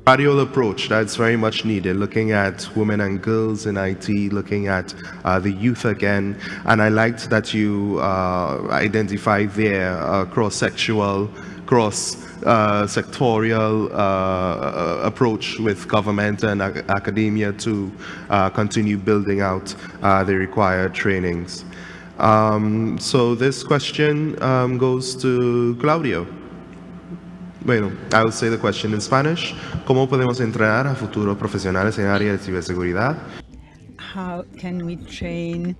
Gradual approach that's very much needed, looking at women and girls in IT, looking at uh, the youth again. And I liked that you uh, identified there uh, cross-sexual, cross-sectorial uh, uh, approach with government and ac academia to uh, continue building out the required trainings. Um, so this question um, goes to Claudio. Bueno, I will say the question in Spanish. ¿Cómo podemos entrenar a futuros profesionales en área de ciberseguridad? How can we train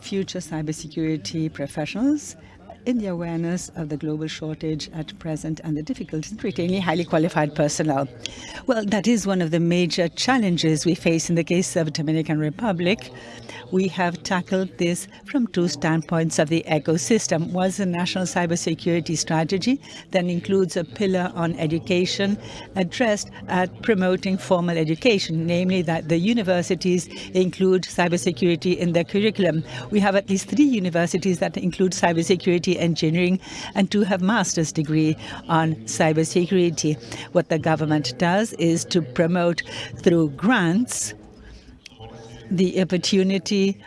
future cybersecurity professionals in the awareness of the global shortage at present and the difficulties in retaining highly qualified personnel. Well, that is one of the major challenges we face in the case of the Dominican Republic we have tackled this from two standpoints of the ecosystem. Was a national cybersecurity strategy that includes a pillar on education addressed at promoting formal education, namely that the universities include cybersecurity in their curriculum. We have at least three universities that include cybersecurity engineering and two have master's degree on cybersecurity. What the government does is to promote through grants the opportunity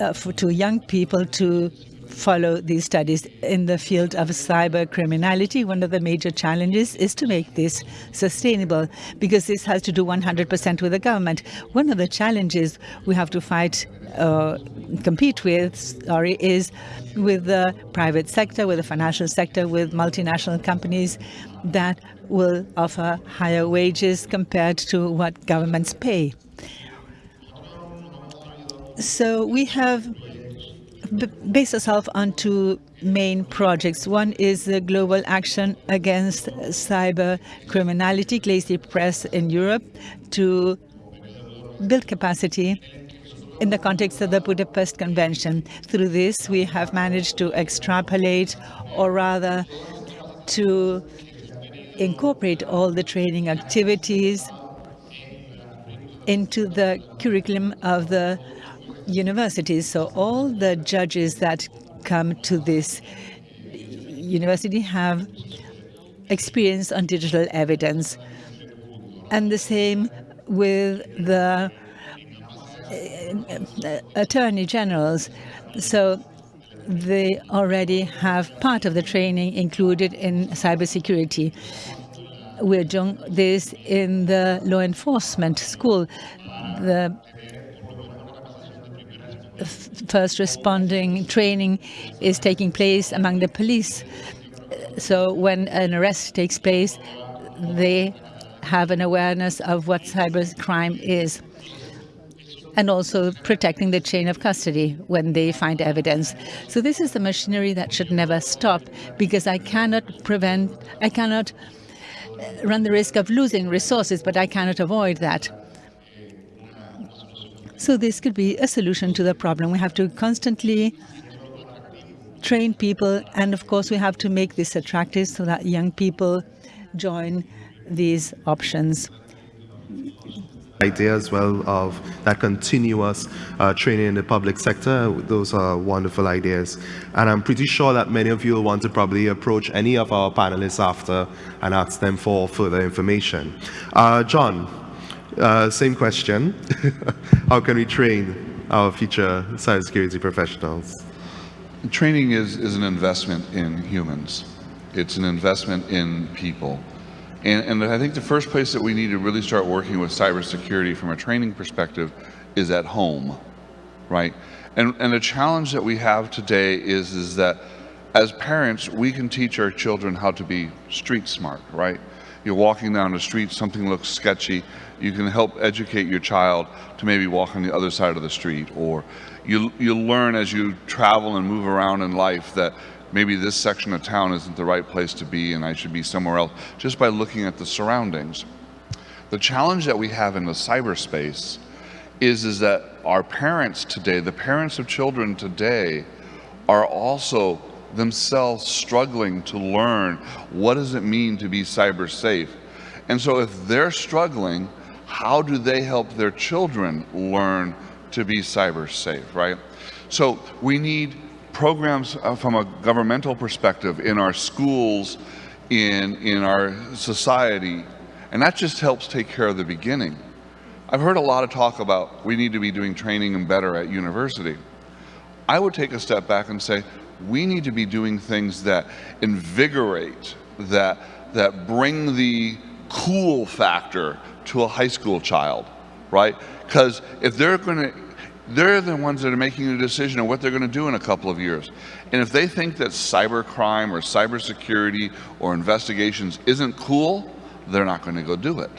uh, for, to young people to follow these studies in the field of cyber criminality. One of the major challenges is to make this sustainable because this has to do 100% with the government. One of the challenges we have to fight, uh, compete with, sorry, is with the private sector, with the financial sector, with multinational companies that will offer higher wages compared to what governments pay. So we have based ourselves on two main projects. One is the Global Action Against Cyber Criminality, GLACY+ in Europe, to build capacity in the context of the Budapest Convention. Through this, we have managed to extrapolate, or rather to incorporate all the training activities into the curriculum of the universities. So all the judges that come to this university have experience on digital evidence. And the same with the uh, attorney generals. So they already have part of the training included in cybersecurity. We're doing this in the law enforcement school. The first responding training is taking place among the police. So when an arrest takes place, they have an awareness of what cybercrime is and also protecting the chain of custody when they find evidence. So this is the machinery that should never stop because I cannot prevent, I cannot uh, run the risk of losing resources, but I cannot avoid that. So this could be a solution to the problem. We have to constantly train people, and of course we have to make this attractive so that young people join these options idea as well of that continuous uh, training in the public sector. Those are wonderful ideas. And I'm pretty sure that many of you will want to probably approach any of our panelists after and ask them for further information. Uh, John, uh, same question. (laughs) How can we train our future cybersecurity professionals? Training is, is an investment in humans. It's an investment in people. And, and I think the first place that we need to really start working with cybersecurity from a training perspective is at home, right? And, and the challenge that we have today is, is that as parents, we can teach our children how to be street smart, right? You're walking down the street, something looks sketchy, you can help educate your child to maybe walk on the other side of the street, or you, you learn as you travel and move around in life that maybe this section of town isn't the right place to be and I should be somewhere else, just by looking at the surroundings. The challenge that we have in the cyberspace is, is that our parents today, the parents of children today, are also themselves struggling to learn what does it mean to be cyber safe. And so if they're struggling, how do they help their children learn to be cyber safe, right? So we need programs uh, from a governmental perspective in our schools, in, in our society, and that just helps take care of the beginning. I've heard a lot of talk about we need to be doing training and better at university. I would take a step back and say, we need to be doing things that invigorate, that, that bring the cool factor to a high school child, right? Because if they're going to, they're the ones that are making the decision of what they're going to do in a couple of years. And if they think that cybercrime or cybersecurity or investigations isn't cool, they're not going to go do it.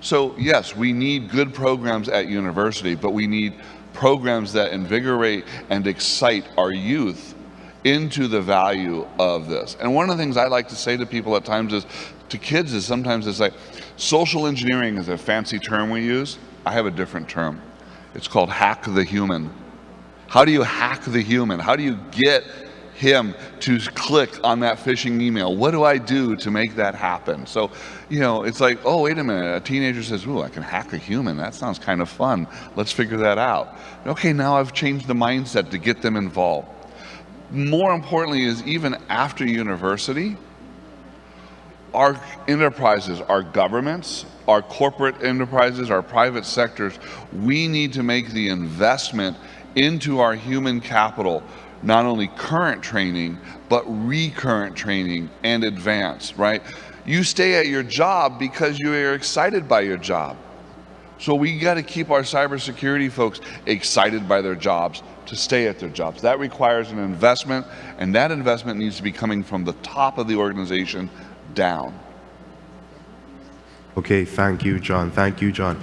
So yes, we need good programs at university, but we need programs that invigorate and excite our youth into the value of this. And one of the things I like to say to people at times is, to kids is sometimes it's like, social engineering is a fancy term we use. I have a different term. It's called hack the human. How do you hack the human? How do you get him to click on that phishing email? What do I do to make that happen? So, you know, it's like, oh, wait a minute. A teenager says, ooh, I can hack a human. That sounds kind of fun. Let's figure that out. Okay, now I've changed the mindset to get them involved. More importantly is even after university, our enterprises, our governments, our corporate enterprises, our private sectors, we need to make the investment into our human capital, not only current training, but recurrent training and advanced, right? You stay at your job because you are excited by your job. So we got to keep our cybersecurity folks excited by their jobs to stay at their jobs. That requires an investment, and that investment needs to be coming from the top of the organization down. Okay, thank you, John. Thank you, John.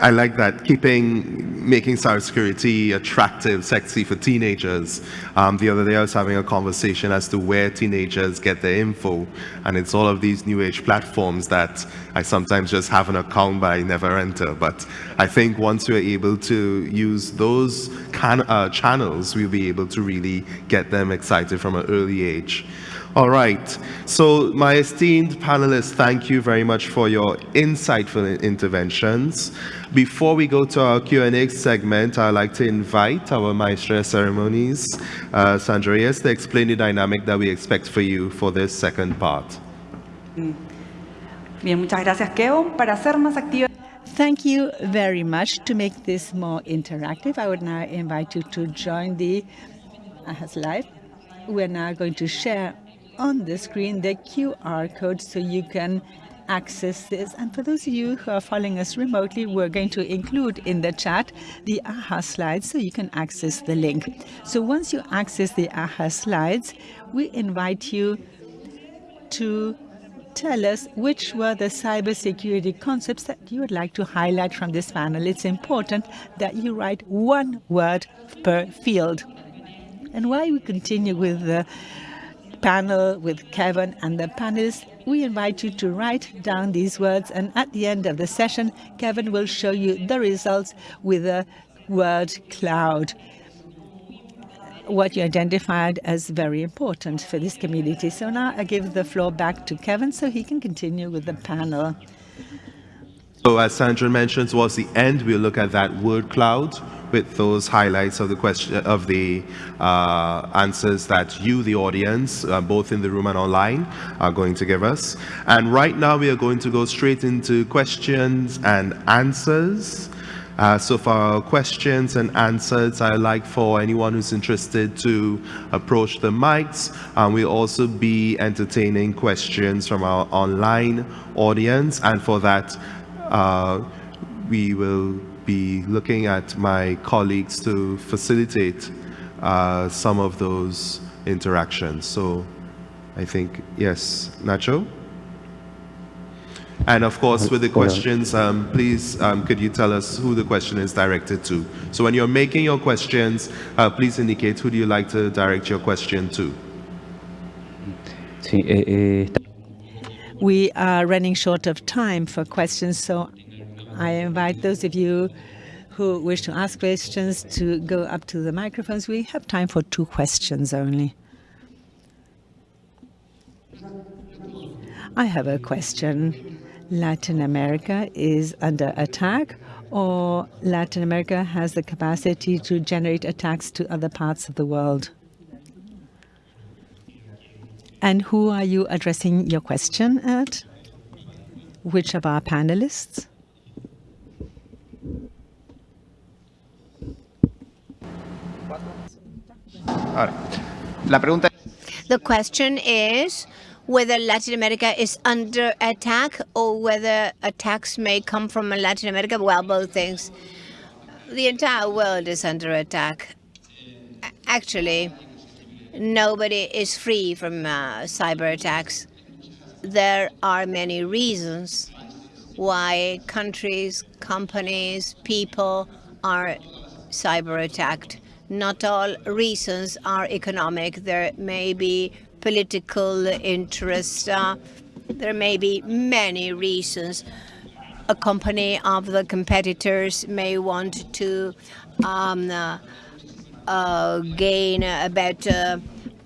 I like that, keeping, making cybersecurity attractive, sexy for teenagers. Um, the other day I was having a conversation as to where teenagers get their info, and it's all of these new age platforms that I sometimes just have an account but I never enter. But I think once we're able to use those can, uh, channels, we'll be able to really get them excited from an early age. All right. So my esteemed panelists, thank you very much for your insightful interventions. Before we go to our Q&A segment, I'd like to invite our Maestra Ceremonies, uh, Sandra to explain the dynamic that we expect for you for this second part. Bien, muchas gracias, Kevon. Para hacer más activa Thank you very much. To make this more interactive, I would now invite you to join the AhaSlides. We're now going to share on the screen the QR code so you can access this. And for those of you who are following us remotely, we're going to include in the chat the AhaSlides so you can access the link. So once you access the AhaSlides, we invite you to tell us which were the cybersecurity concepts that you would like to highlight from this panel. It's important that you write one word per field. And while we continue with the panel with Kevon and the panelists, we invite you to write down these words and at the end of the session, Kevon will show you the results with a word cloud what you identified as very important for this community. So now I give the floor back to Kevon so he can continue with the panel. So as Sandra mentioned towards the end, we'll look at that word cloud with those highlights of the question of the uh, answers that you, the audience, uh, both in the room and online, are going to give us. And right now we are going to go straight into questions and answers. Uh, so for our questions and answers, I'd like for anyone who's interested to approach the mics. Um, we'll also be entertaining questions from our online audience. And for that, uh, we will be looking at my colleagues to facilitate uh, some of those interactions. So I think, yes, Nacho? And of course, with the questions, um, please, um, could you tell us who the question is directed to? So when you're making your questions, uh, please indicate who do you like to direct your question to? Sí, we are running short of time for questions, so I invite those of you who wish to ask questions to go up to the microphones. We have time for two questions only. I have a question. Latin America is under attack or Latin America has the capacity to generate attacks to other parts of the world? And who are you addressing your question at? Which of our panelists? The question is whether Latin America is under attack or whether attacks may come from Latin America. Well, both things. The entire world is under attack. Actually, nobody is free from uh, cyber attacks. There are many reasons why countries, companies, people are cyber attacked. Not all reasons are economic. There may be political interest. Uh, there may be many reasons. A company of the competitors may want to um, uh, uh, gain a better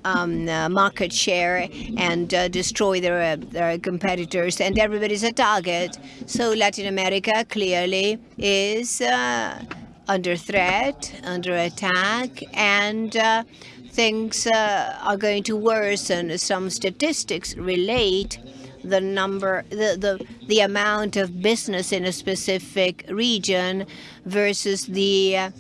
um, uh, market share and uh, destroy their, their competitors, and everybody's a target. So Latin America clearly is uh, under threat, under attack, and uh, things uh, are going to worsen. Some statistics relate the number, the, the, the amount of business in a specific region versus the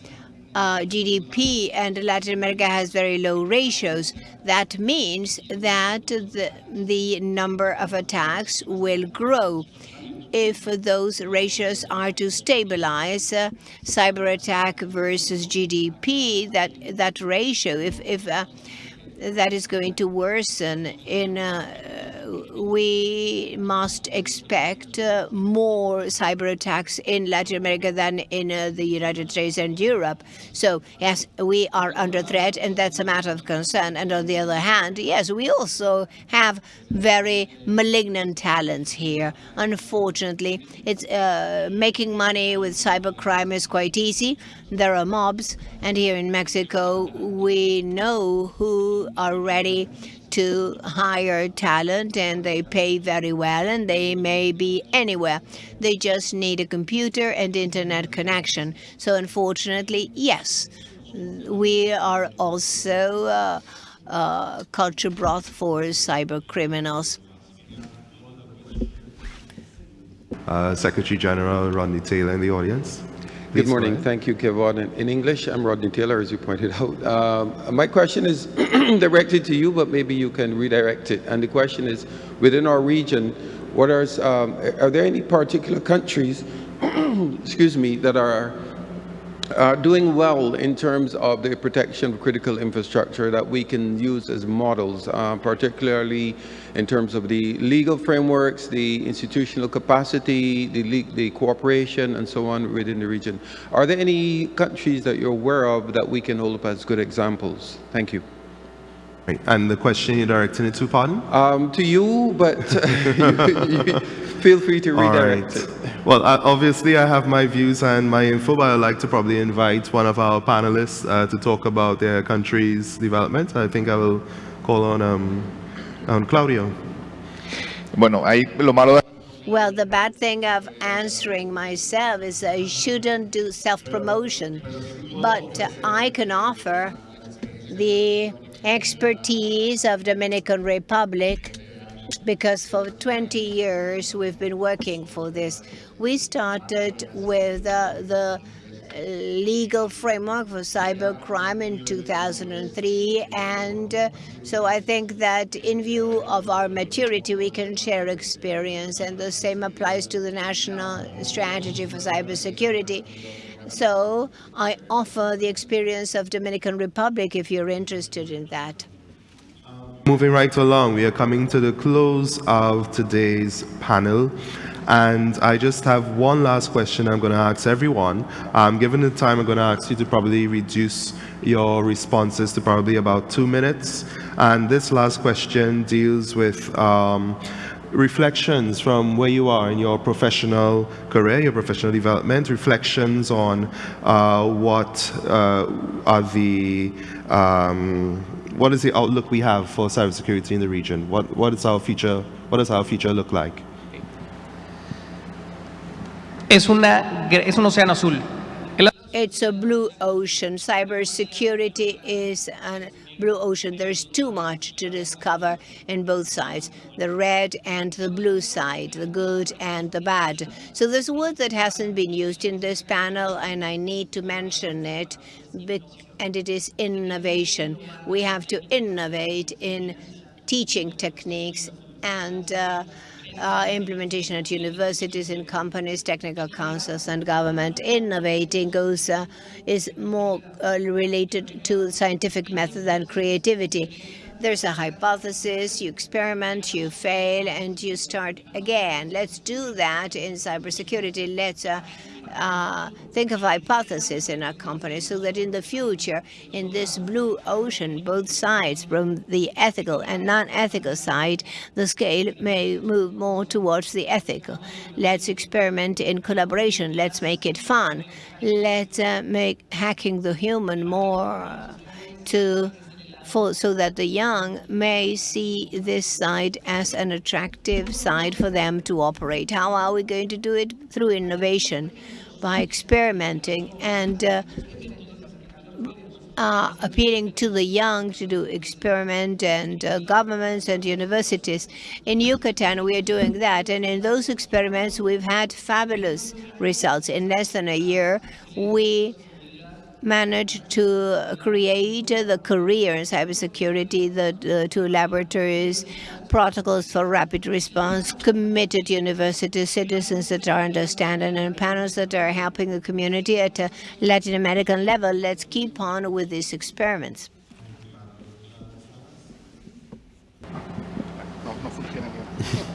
uh, GDP, and Latin America has very low ratios. That means that the, the number of attacks will grow if those ratios are to stabilize uh, cyber attack versus GDP, that that ratio, if if uh, that is going to worsen in uh, we must expect uh, more cyber attacks in Latin America than in uh, the United States and Europe. So yes, we are under threat, and that's a matter of concern. And on the other hand, yes, we also have very malignant talents here. Unfortunately, it's uh, making money with cybercrime is quite easy. There are mobs, and here in Mexico, we know who are ready to hire talent and they pay very well and they may be anywhere. They just need a computer and internet connection. So unfortunately, yes, we are also uh, uh, culture broth for cyber criminals. Uh, Secretary General Rodney Taylor in the audience. Good morning. Thank you, Kevon. In English, I'm Rodney Taylor, as you pointed (laughs) out. Uh, my question is (clears throat) directed to you, but maybe you can redirect it. And the question is, within our region, what are, um, are there any particular countries, (clears throat) excuse me, that are uh, doing well in terms of the protection of critical infrastructure that we can use as models, uh, particularly in terms of the legal frameworks, the institutional capacity, the, the cooperation, and so on within the region. Are there any countries that you're aware of that we can hold up as good examples? Thank you. Right. And the question you're directing it to, pardon? Um, to you, but (laughs) feel free to redirect right. it. Well, uh, obviously I have my views and my info, but I'd like to probably invite one of our panelists uh, to talk about their country's development. I think I will call on, um, on Claudio. Bueno, ahí lo malo well, the bad thing of answering myself is I shouldn't do self-promotion, but I can offer the expertise of Dominican Republic because for 20 years we've been working for this. We started with uh, the legal framework for cybercrime in 2003 and uh, so I think that in view of our maturity we can share experience and the same applies to the national strategy for cybersecurity. So I offer the experience of Dominican Republic if you're interested in that. Moving right along, we are coming to the close of today's panel. And I just have one last question I'm going to ask everyone. Um, given the time, I'm going to ask you to probably reduce your responses to probably about two minutes. And this last question deals with um, reflections from where you are in your professional career, your professional development, reflections on uh, what uh, are the um, what is the outlook we have for cybersecurity in the region? What what is our future? What does our future look like? Es, una, es un azul. It's a blue ocean. Cybersecurity is a blue ocean. There's too much to discover in both sides, the red and the blue side, the good and the bad. So there's a word that hasn't been used in this panel, and I need to mention it, and it is innovation. We have to innovate in teaching techniques and uh, uh, implementation at universities and companies, technical councils and government. Innovating goes uh, is more uh, related to scientific method than creativity. There's a hypothesis, you experiment, you fail, and you start again. Let's do that in cybersecurity. Let's uh, think of hypotheses in our company so that in the future, in this blue ocean, both sides, from the ethical and non-ethical side, the scale may move more towards the ethical. Let's experiment in collaboration. Let's make it fun. Let's uh, make hacking the human more to for, so that the young may see this side as an attractive side for them to operate. How are we going to do it? Through innovation by experimenting and uh, uh, appealing to the young to do experiment and uh, governments and universities. In Yucatan, we are doing that. And in those experiments, we've had fabulous results. In less than a year, we managed to create the career in cybersecurity, the, the two laboratories, protocols for rapid response, committed university citizens that are understanding, and panels that are helping the community at a Latin American level. Let's keep on with these experiments.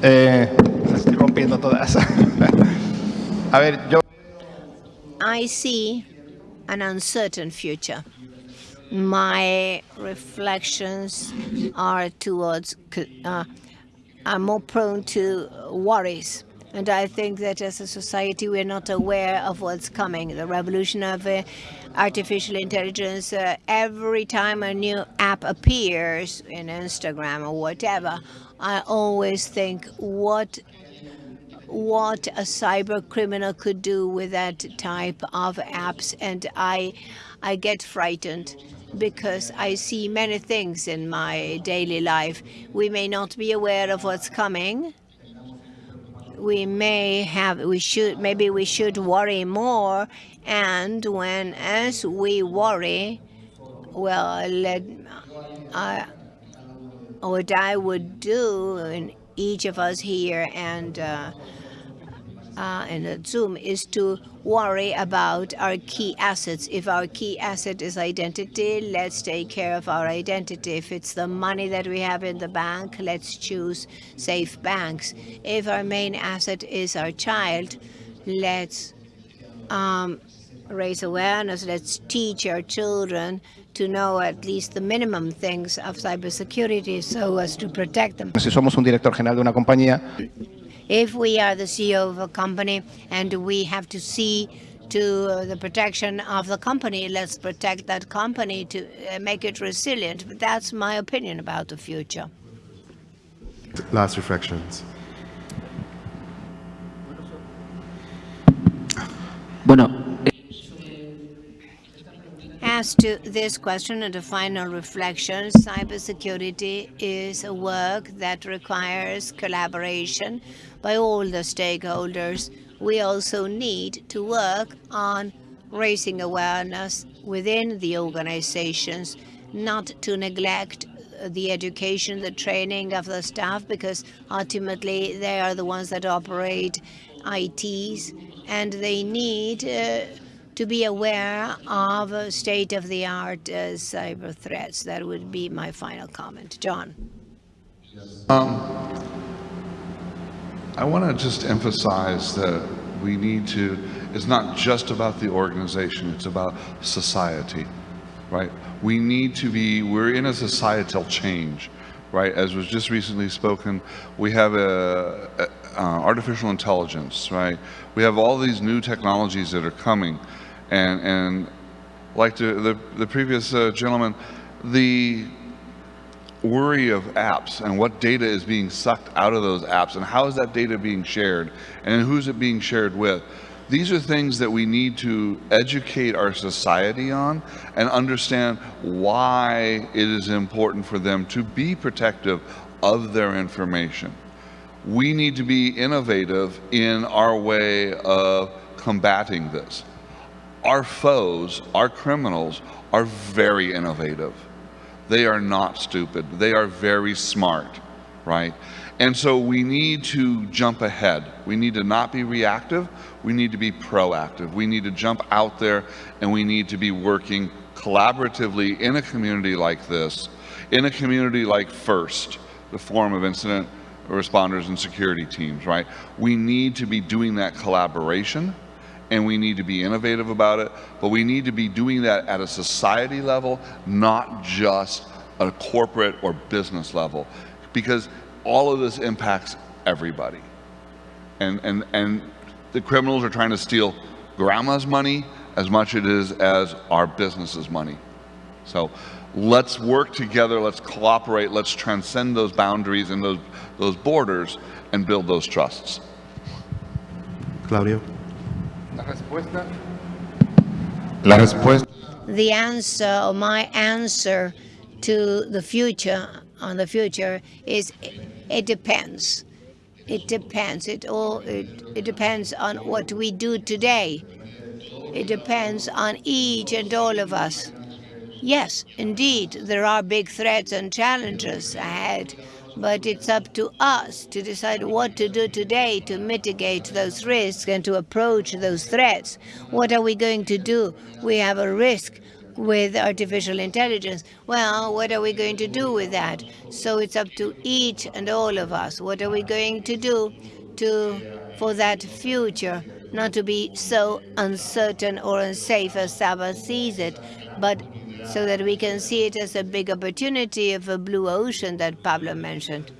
Eh, estoy rompiendo todas. (laughs) A ver, yo... I see an uncertain future. My reflections are towards, uh, are more prone to worries. And I think that as a society, we're not aware of what's coming. The revolution of uh, artificial intelligence, uh, every time a new app appears in Instagram or whatever, I always think, what what a cyber criminal could do with that type of apps. And I, I get frightened because I see many things in my daily life. We may not be aware of what's coming. We may have, we should, maybe we should worry more. And when, as we worry, well, let, uh, what I would do, and each of us here and uh, uh, and Zoom is to worry about our key assets. If our key asset is identity, let's take care of our identity. If it's the money that we have in the bank, let's choose safe banks. If our main asset is our child, let's um, raise awareness. Let's teach our children to know at least the minimum things of cybersecurity so as to protect them. General if we are the CEO of a company and we have to see to the protection of the company, let's protect that company to uh, make it resilient. But that's my opinion about the future. Last reflections. Bueno, As to this question and a final reflection, cybersecurity is a work that requires collaboration by all the stakeholders. We also need to work on raising awareness within the organizations, not to neglect the education, the training of the staff, because ultimately they are the ones that operate ITs, and they need uh, to be aware of state-of-the-art uh, cyber threats. That would be my final comment. John. Um, I want to just emphasize that we need to, it's not just about the organization, it's about society, right? We need to be, we're in a societal change, right? As was just recently spoken, we have a, a uh, artificial intelligence, right? We have all these new technologies that are coming, and and like the the, the previous uh, gentleman, the worry of apps and what data is being sucked out of those apps and how is that data being shared and who's it being shared with. These are things that we need to educate our society on and understand why it is important for them to be protective of their information. We need to be innovative in our way of combating this. Our foes, our criminals, are very innovative. They are not stupid. They are very smart, right? And so we need to jump ahead. We need to not be reactive. We need to be proactive. We need to jump out there and we need to be working collaboratively in a community like this, in a community like FIRST, the Forum of Incident Responders and Security Teams, right? We need to be doing that collaboration and we need to be innovative about it, but we need to be doing that at a society level, not just a corporate or business level, because all of this impacts everybody. And, and, and the criminals are trying to steal grandma's money as much as it is as our business's money. So let's work together, let's cooperate, let's transcend those boundaries and those, those borders and build those trusts. Claudio? La respuesta. La respuesta. The answer, or my answer to the future, on the future, is it depends. It depends. It all it, it depends on what we do today. It depends on each and all of us. Yes, indeed, there are big threats and challenges ahead, but it's up to us to decide what to do today to mitigate those risks and to approach those threats. What are we going to do? We have a risk with artificial intelligence. Well, what are we going to do with that? So it's up to each and all of us. What are we going to do to for that future? Not to be so uncertain or unsafe as Sabas sees it, but so that we can see it as a big opportunity of a blue ocean that Pablo mentioned.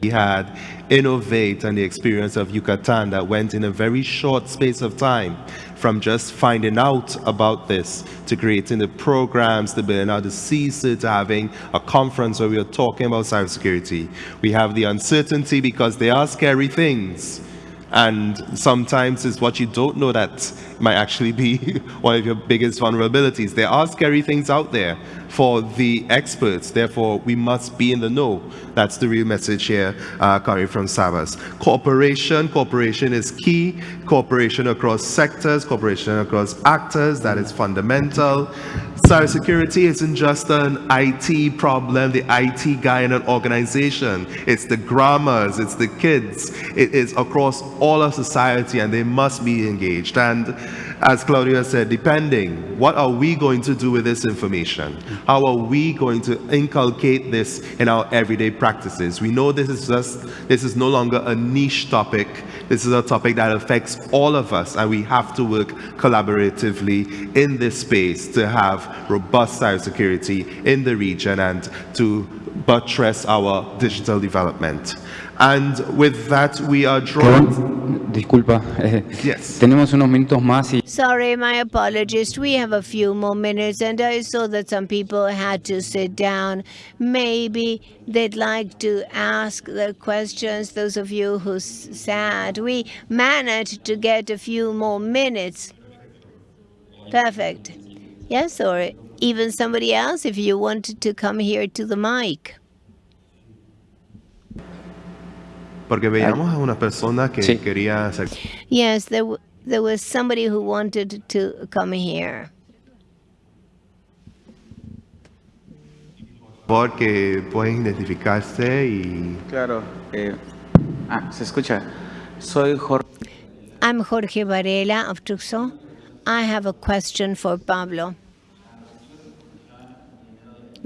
We had Innovate and the experience of Yucatan that went in a very short space of time from just finding out about this to creating the programs, to building out the CISA, to having a conference where we are talking about cybersecurity. We have the uncertainty because they are scary things. And sometimes it's what you don't know that might actually be (laughs) one of your biggest vulnerabilities. There are scary things out there for the experts. Therefore, we must be in the know. That's the real message here uh, coming from Sabas. Cooperation, cooperation is key. Cooperation across sectors, cooperation across actors, that is fundamental. Cybersecurity isn't just an IT problem, the IT guy in an organization. It's the grammars, it's the kids. It is across all of society and they must be engaged. And as Claudio said, depending, what are we going to do with this information? How are we going to inculcate this in our everyday practices? We know this is just, this is no longer a niche topic. This is a topic that affects all of us, and we have to work collaboratively in this space to have robust cybersecurity in the region and to buttress our digital development. And with that, we are drawing... Disculpa. Eh, yes. Tenemos unos minutos más y... Sorry, my apologies. We have a few more minutes, and I saw that some people had to sit down. Maybe they'd like to ask their questions, those of you who sat. We managed to get a few more minutes. Perfect. Yes, or even somebody else if you wanted to come here to the mic. Porque veíamos a una persona que Sí. quería hacer... Yes, there, w- there was somebody who wanted to come here. Porque pueden identificarse y... Claro. eh, ah, se escucha. Soy Jorge. I'm Jorge Varela of Tucson. I have a question for Pablo.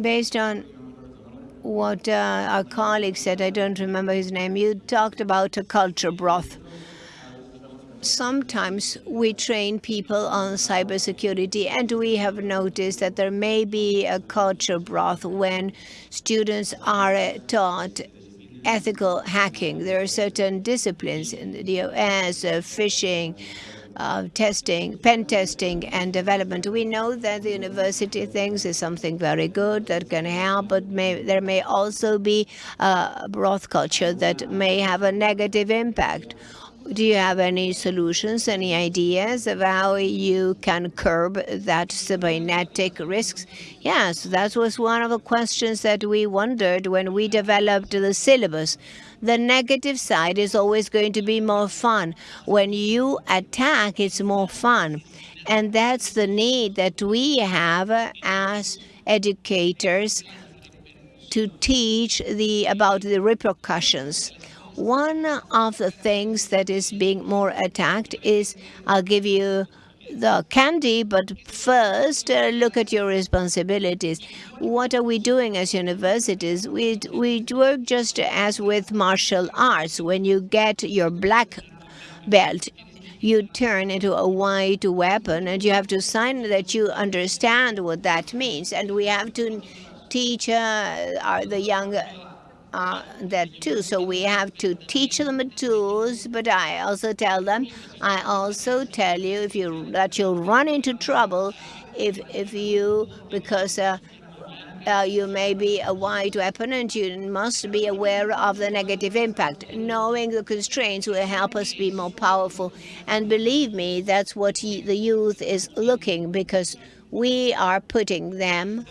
Based on what uh, our colleague said, I don't remember his name, you talked about a culture broth. sometimes we train people on cybersecurity and we have noticed that there may be a culture broth when students are taught ethical hacking. There are certain disciplines in the DOS, uh, phishing, uh, testing, pen testing and development. We know that the university thinks is something very good that can help, but may, there may also be a broth culture that may have a negative impact. Do you have any solutions, any ideas of how you can curb that cybernetic risks? Yes, that was one of the questions that we wondered when we developed the syllabus. The negative side is always going to be more fun. When you attack, it's more fun. And that's the need that we have as educators to teach the about the repercussions one of the things that is being more attacked is, I'll give you the candy, but first uh, look at your responsibilities. What are we doing as universities? We, we work just as with martial arts. When you get your black belt, you turn into a white weapon and you have to sign that you understand what that means. And we have to teach uh, our, the young uh, that too. So we have to teach them the tools, but I also tell them, I also tell you if you that you'll run into trouble if if you because uh, uh, you may be a white weapon and you must be aware of the negative impact. Knowing the constraints will help us be more powerful. And believe me, that's what the youth is looking because we are putting them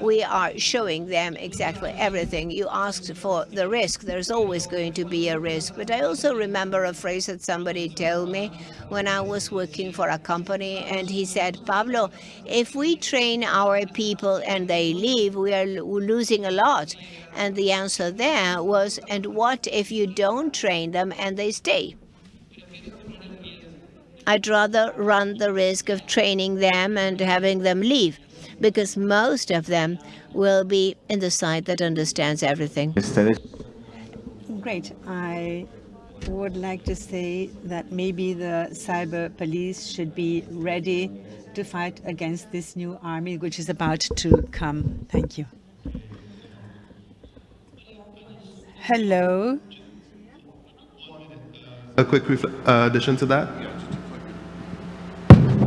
we are showing them exactly everything. You asked for the risk. There's always going to be a risk. But I also remember a phrase that somebody told me when I was working for a company, and he said, Pablo, if we train our people and they leave, we are losing a lot. And the answer there was, and what if you don't train them and they stay? I'd rather run the risk of training them and having them leave because most of them will be in the side that understands everything. Great. I would like to say that maybe the cyber police should be ready to fight against this new army which is about to come. Thank you. Hello. A quick uh, addition to that?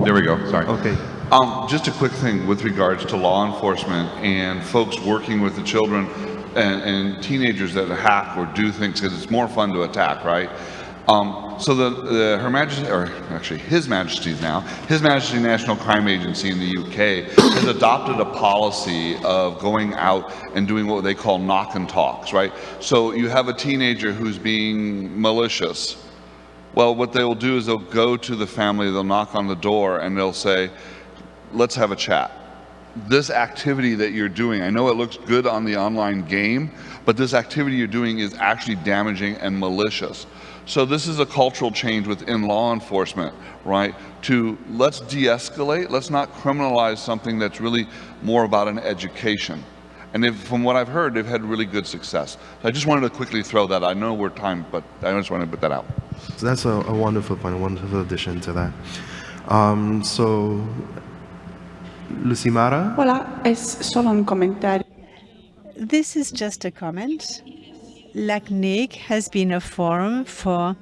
There we go. Sorry. Okay. Um, just a quick thing with regards to law enforcement and folks working with the children and, and teenagers that hack or do things because it's more fun to attack, right? Um, so the, the, Her Majesty, or actually His Majesty's now, His Majesty National Crime Agency in the UK (coughs) has adopted a policy of going out and doing what they call knock and talks, right? So you have a teenager who's being malicious. Well, what they will do is they'll go to the family, they'll knock on the door and they'll say, let's have a chat. This activity that you're doing, I know it looks good on the online game, but this activity you're doing is actually damaging and malicious. So this is a cultural change within law enforcement, right? To let's de-escalate, let's not criminalize something that's really more about an education. And from what I've heard, they've had really good success. So I just wanted to quickly throw that. I know we're time, but I just wanted to put that out. So that's a, a wonderful point, a wonderful addition to that. Um, so Lucimara? Hola, es solo un comentario. This is just a comment. LACNIC has been a forum for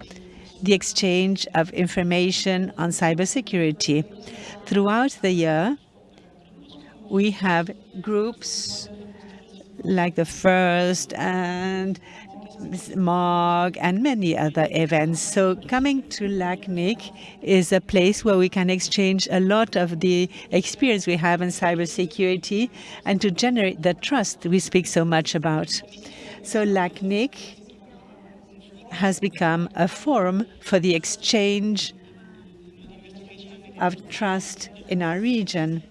the exchange of information on cybersecurity. Throughout the year, we have groups like the FIRST and MOG and many other events. So coming to LACNIC is a place where we can exchange a lot of the experience we have in cybersecurity and to generate the trust we speak so much about. So LACNIC has become a forum for the exchange of trust in our region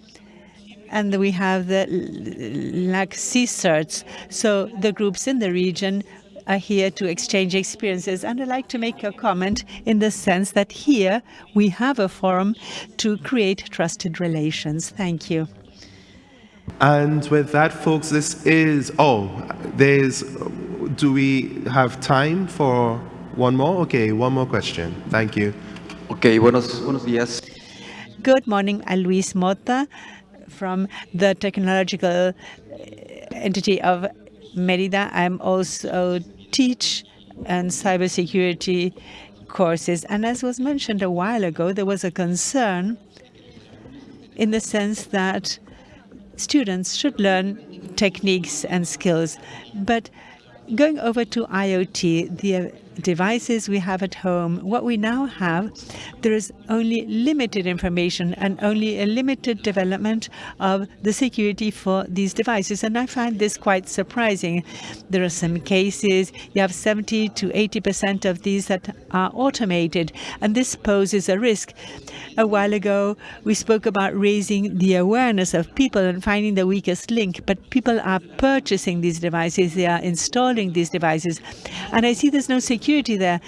and we have the LAC CSIRTs. So the groups in the region are here to exchange experiences. And I'd like to make a comment in the sense that here we have a forum to create trusted relations. Thank you. And with that, folks, this is, oh, there's, do we have time for one more? Okay, one more question. Thank you. Ok, buenos, buenos días. Good morning, I'm Luis Mota from the technological uh, entity of Merida. I'm also teach and cybersecurity courses. And as was mentioned a while ago, there was a concern in the sense that students should learn techniques and skills. But going over to IoT, the devices we have at home, what we now have, there is only limited information and only a limited development of the security for these devices. And I find this quite surprising. There are some cases, you have 70 to 80% of these that are automated, and this poses a risk. A while ago, we spoke about raising the awareness of people and finding the weakest link, but people are purchasing these devices, they are installing these devices, and I see there's no security there.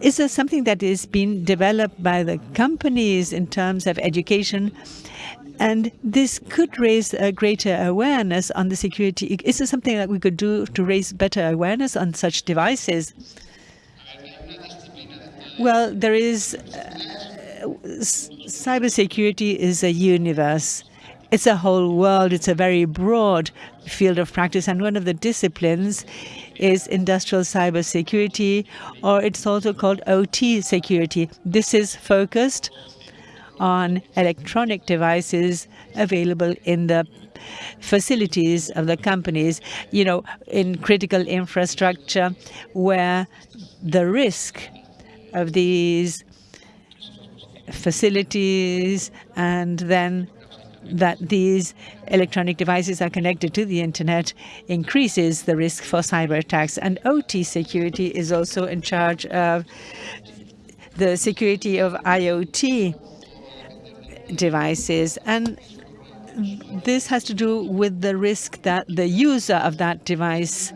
Is there something that is being developed by the companies in terms of education? And this could raise a greater awareness on the security. Is there something that we could do to raise better awareness on such devices? Well, there is uh, cybersecurity is a universe. It's a whole world. It's a very broad field of practice. And one of the disciplines is industrial cybersecurity, or it's also called OT security. This is focused on electronic devices available in the facilities of the companies, you know, in critical infrastructure where the risk of these facilities and then that these electronic devices are connected to the internet increases the risk for cyber attacks. And OT security is also in charge of the security of IoT devices. And this has to do with the risk that the user of that device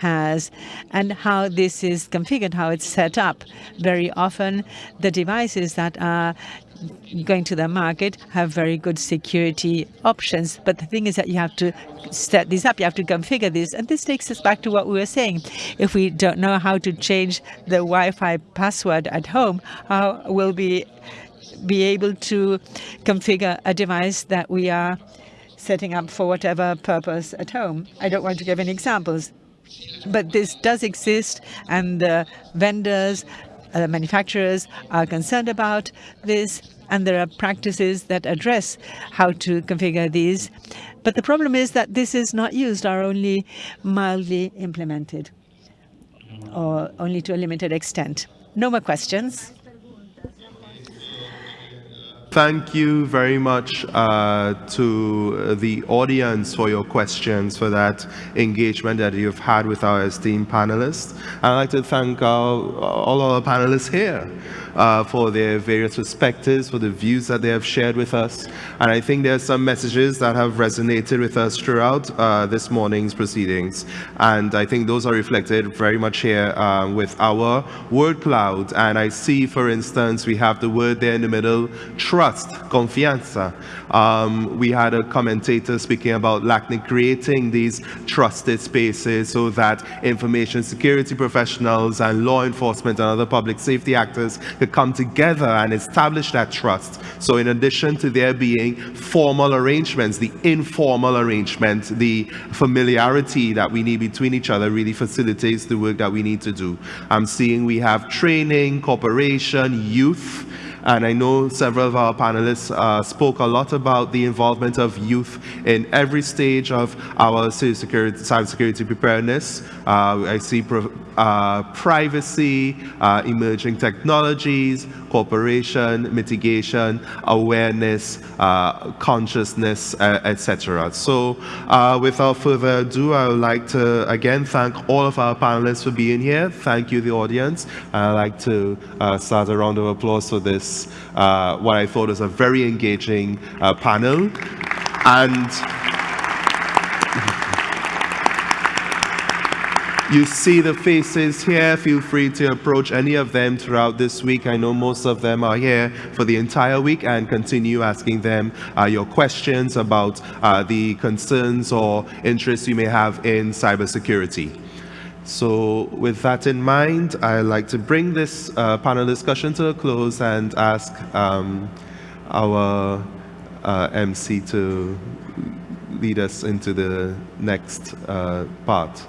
has and how this is configured, how it's set up. Very often, the devices that are going to the market have very good security options. But the thing is that you have to set this up, you have to configure this. And this takes us back to what we were saying. If we don't know how to change the Wi-Fi password at home, how will we be able to configure a device that we are setting up for whatever purpose at home? I don't want to give any examples. But this does exist, and the vendors, uh, manufacturers are concerned about this, and there are practices that address how to configure these. But the problem is that this is not used or only mildly implemented, or only to a limited extent. No more questions. Thank you very much uh, to the audience for your questions, for that engagement that you've had with our esteemed panelists. I'd like to thank our, all our panelists here uh, for their various perspectives, for the views that they have shared with us. And I think there are some messages that have resonated with us throughout uh, this morning's proceedings. And I think those are reflected very much here uh, with our word cloud. And I see, for instance, we have the word there in the middle, trust, confianza. Um, we had a commentator speaking about LACNIC creating these trusted spaces so that information security professionals and law enforcement and other public safety actors could come together and establish that trust. So in addition to there being formal arrangements, the informal arrangement, the familiarity that we need between each other really facilitates the work that we need to do. I'm seeing we have training, cooperation, youth, and I know several of our panelists uh, spoke a lot about the involvement of youth in every stage of our cybersecurity, cybersecurity preparedness. Uh, I see uh, privacy, uh, emerging technologies, cooperation, mitigation, awareness, uh, consciousness, uh, etc. So uh, without further ado, I would like to again thank all of our panelists for being here. Thank you, the audience. I'd like to uh, start a round of applause for this, what I thought was a very engaging panel. And You see the faces here. Feel free to approach any of them throughout this week. I know most of them are here for the entire week and continue asking them uh, your questions about uh, the concerns or interests you may have in cybersecurity. So with that in mind, I'd like to bring this uh, panel discussion to a close and ask um, our uh, MC to lead us into the next uh, part.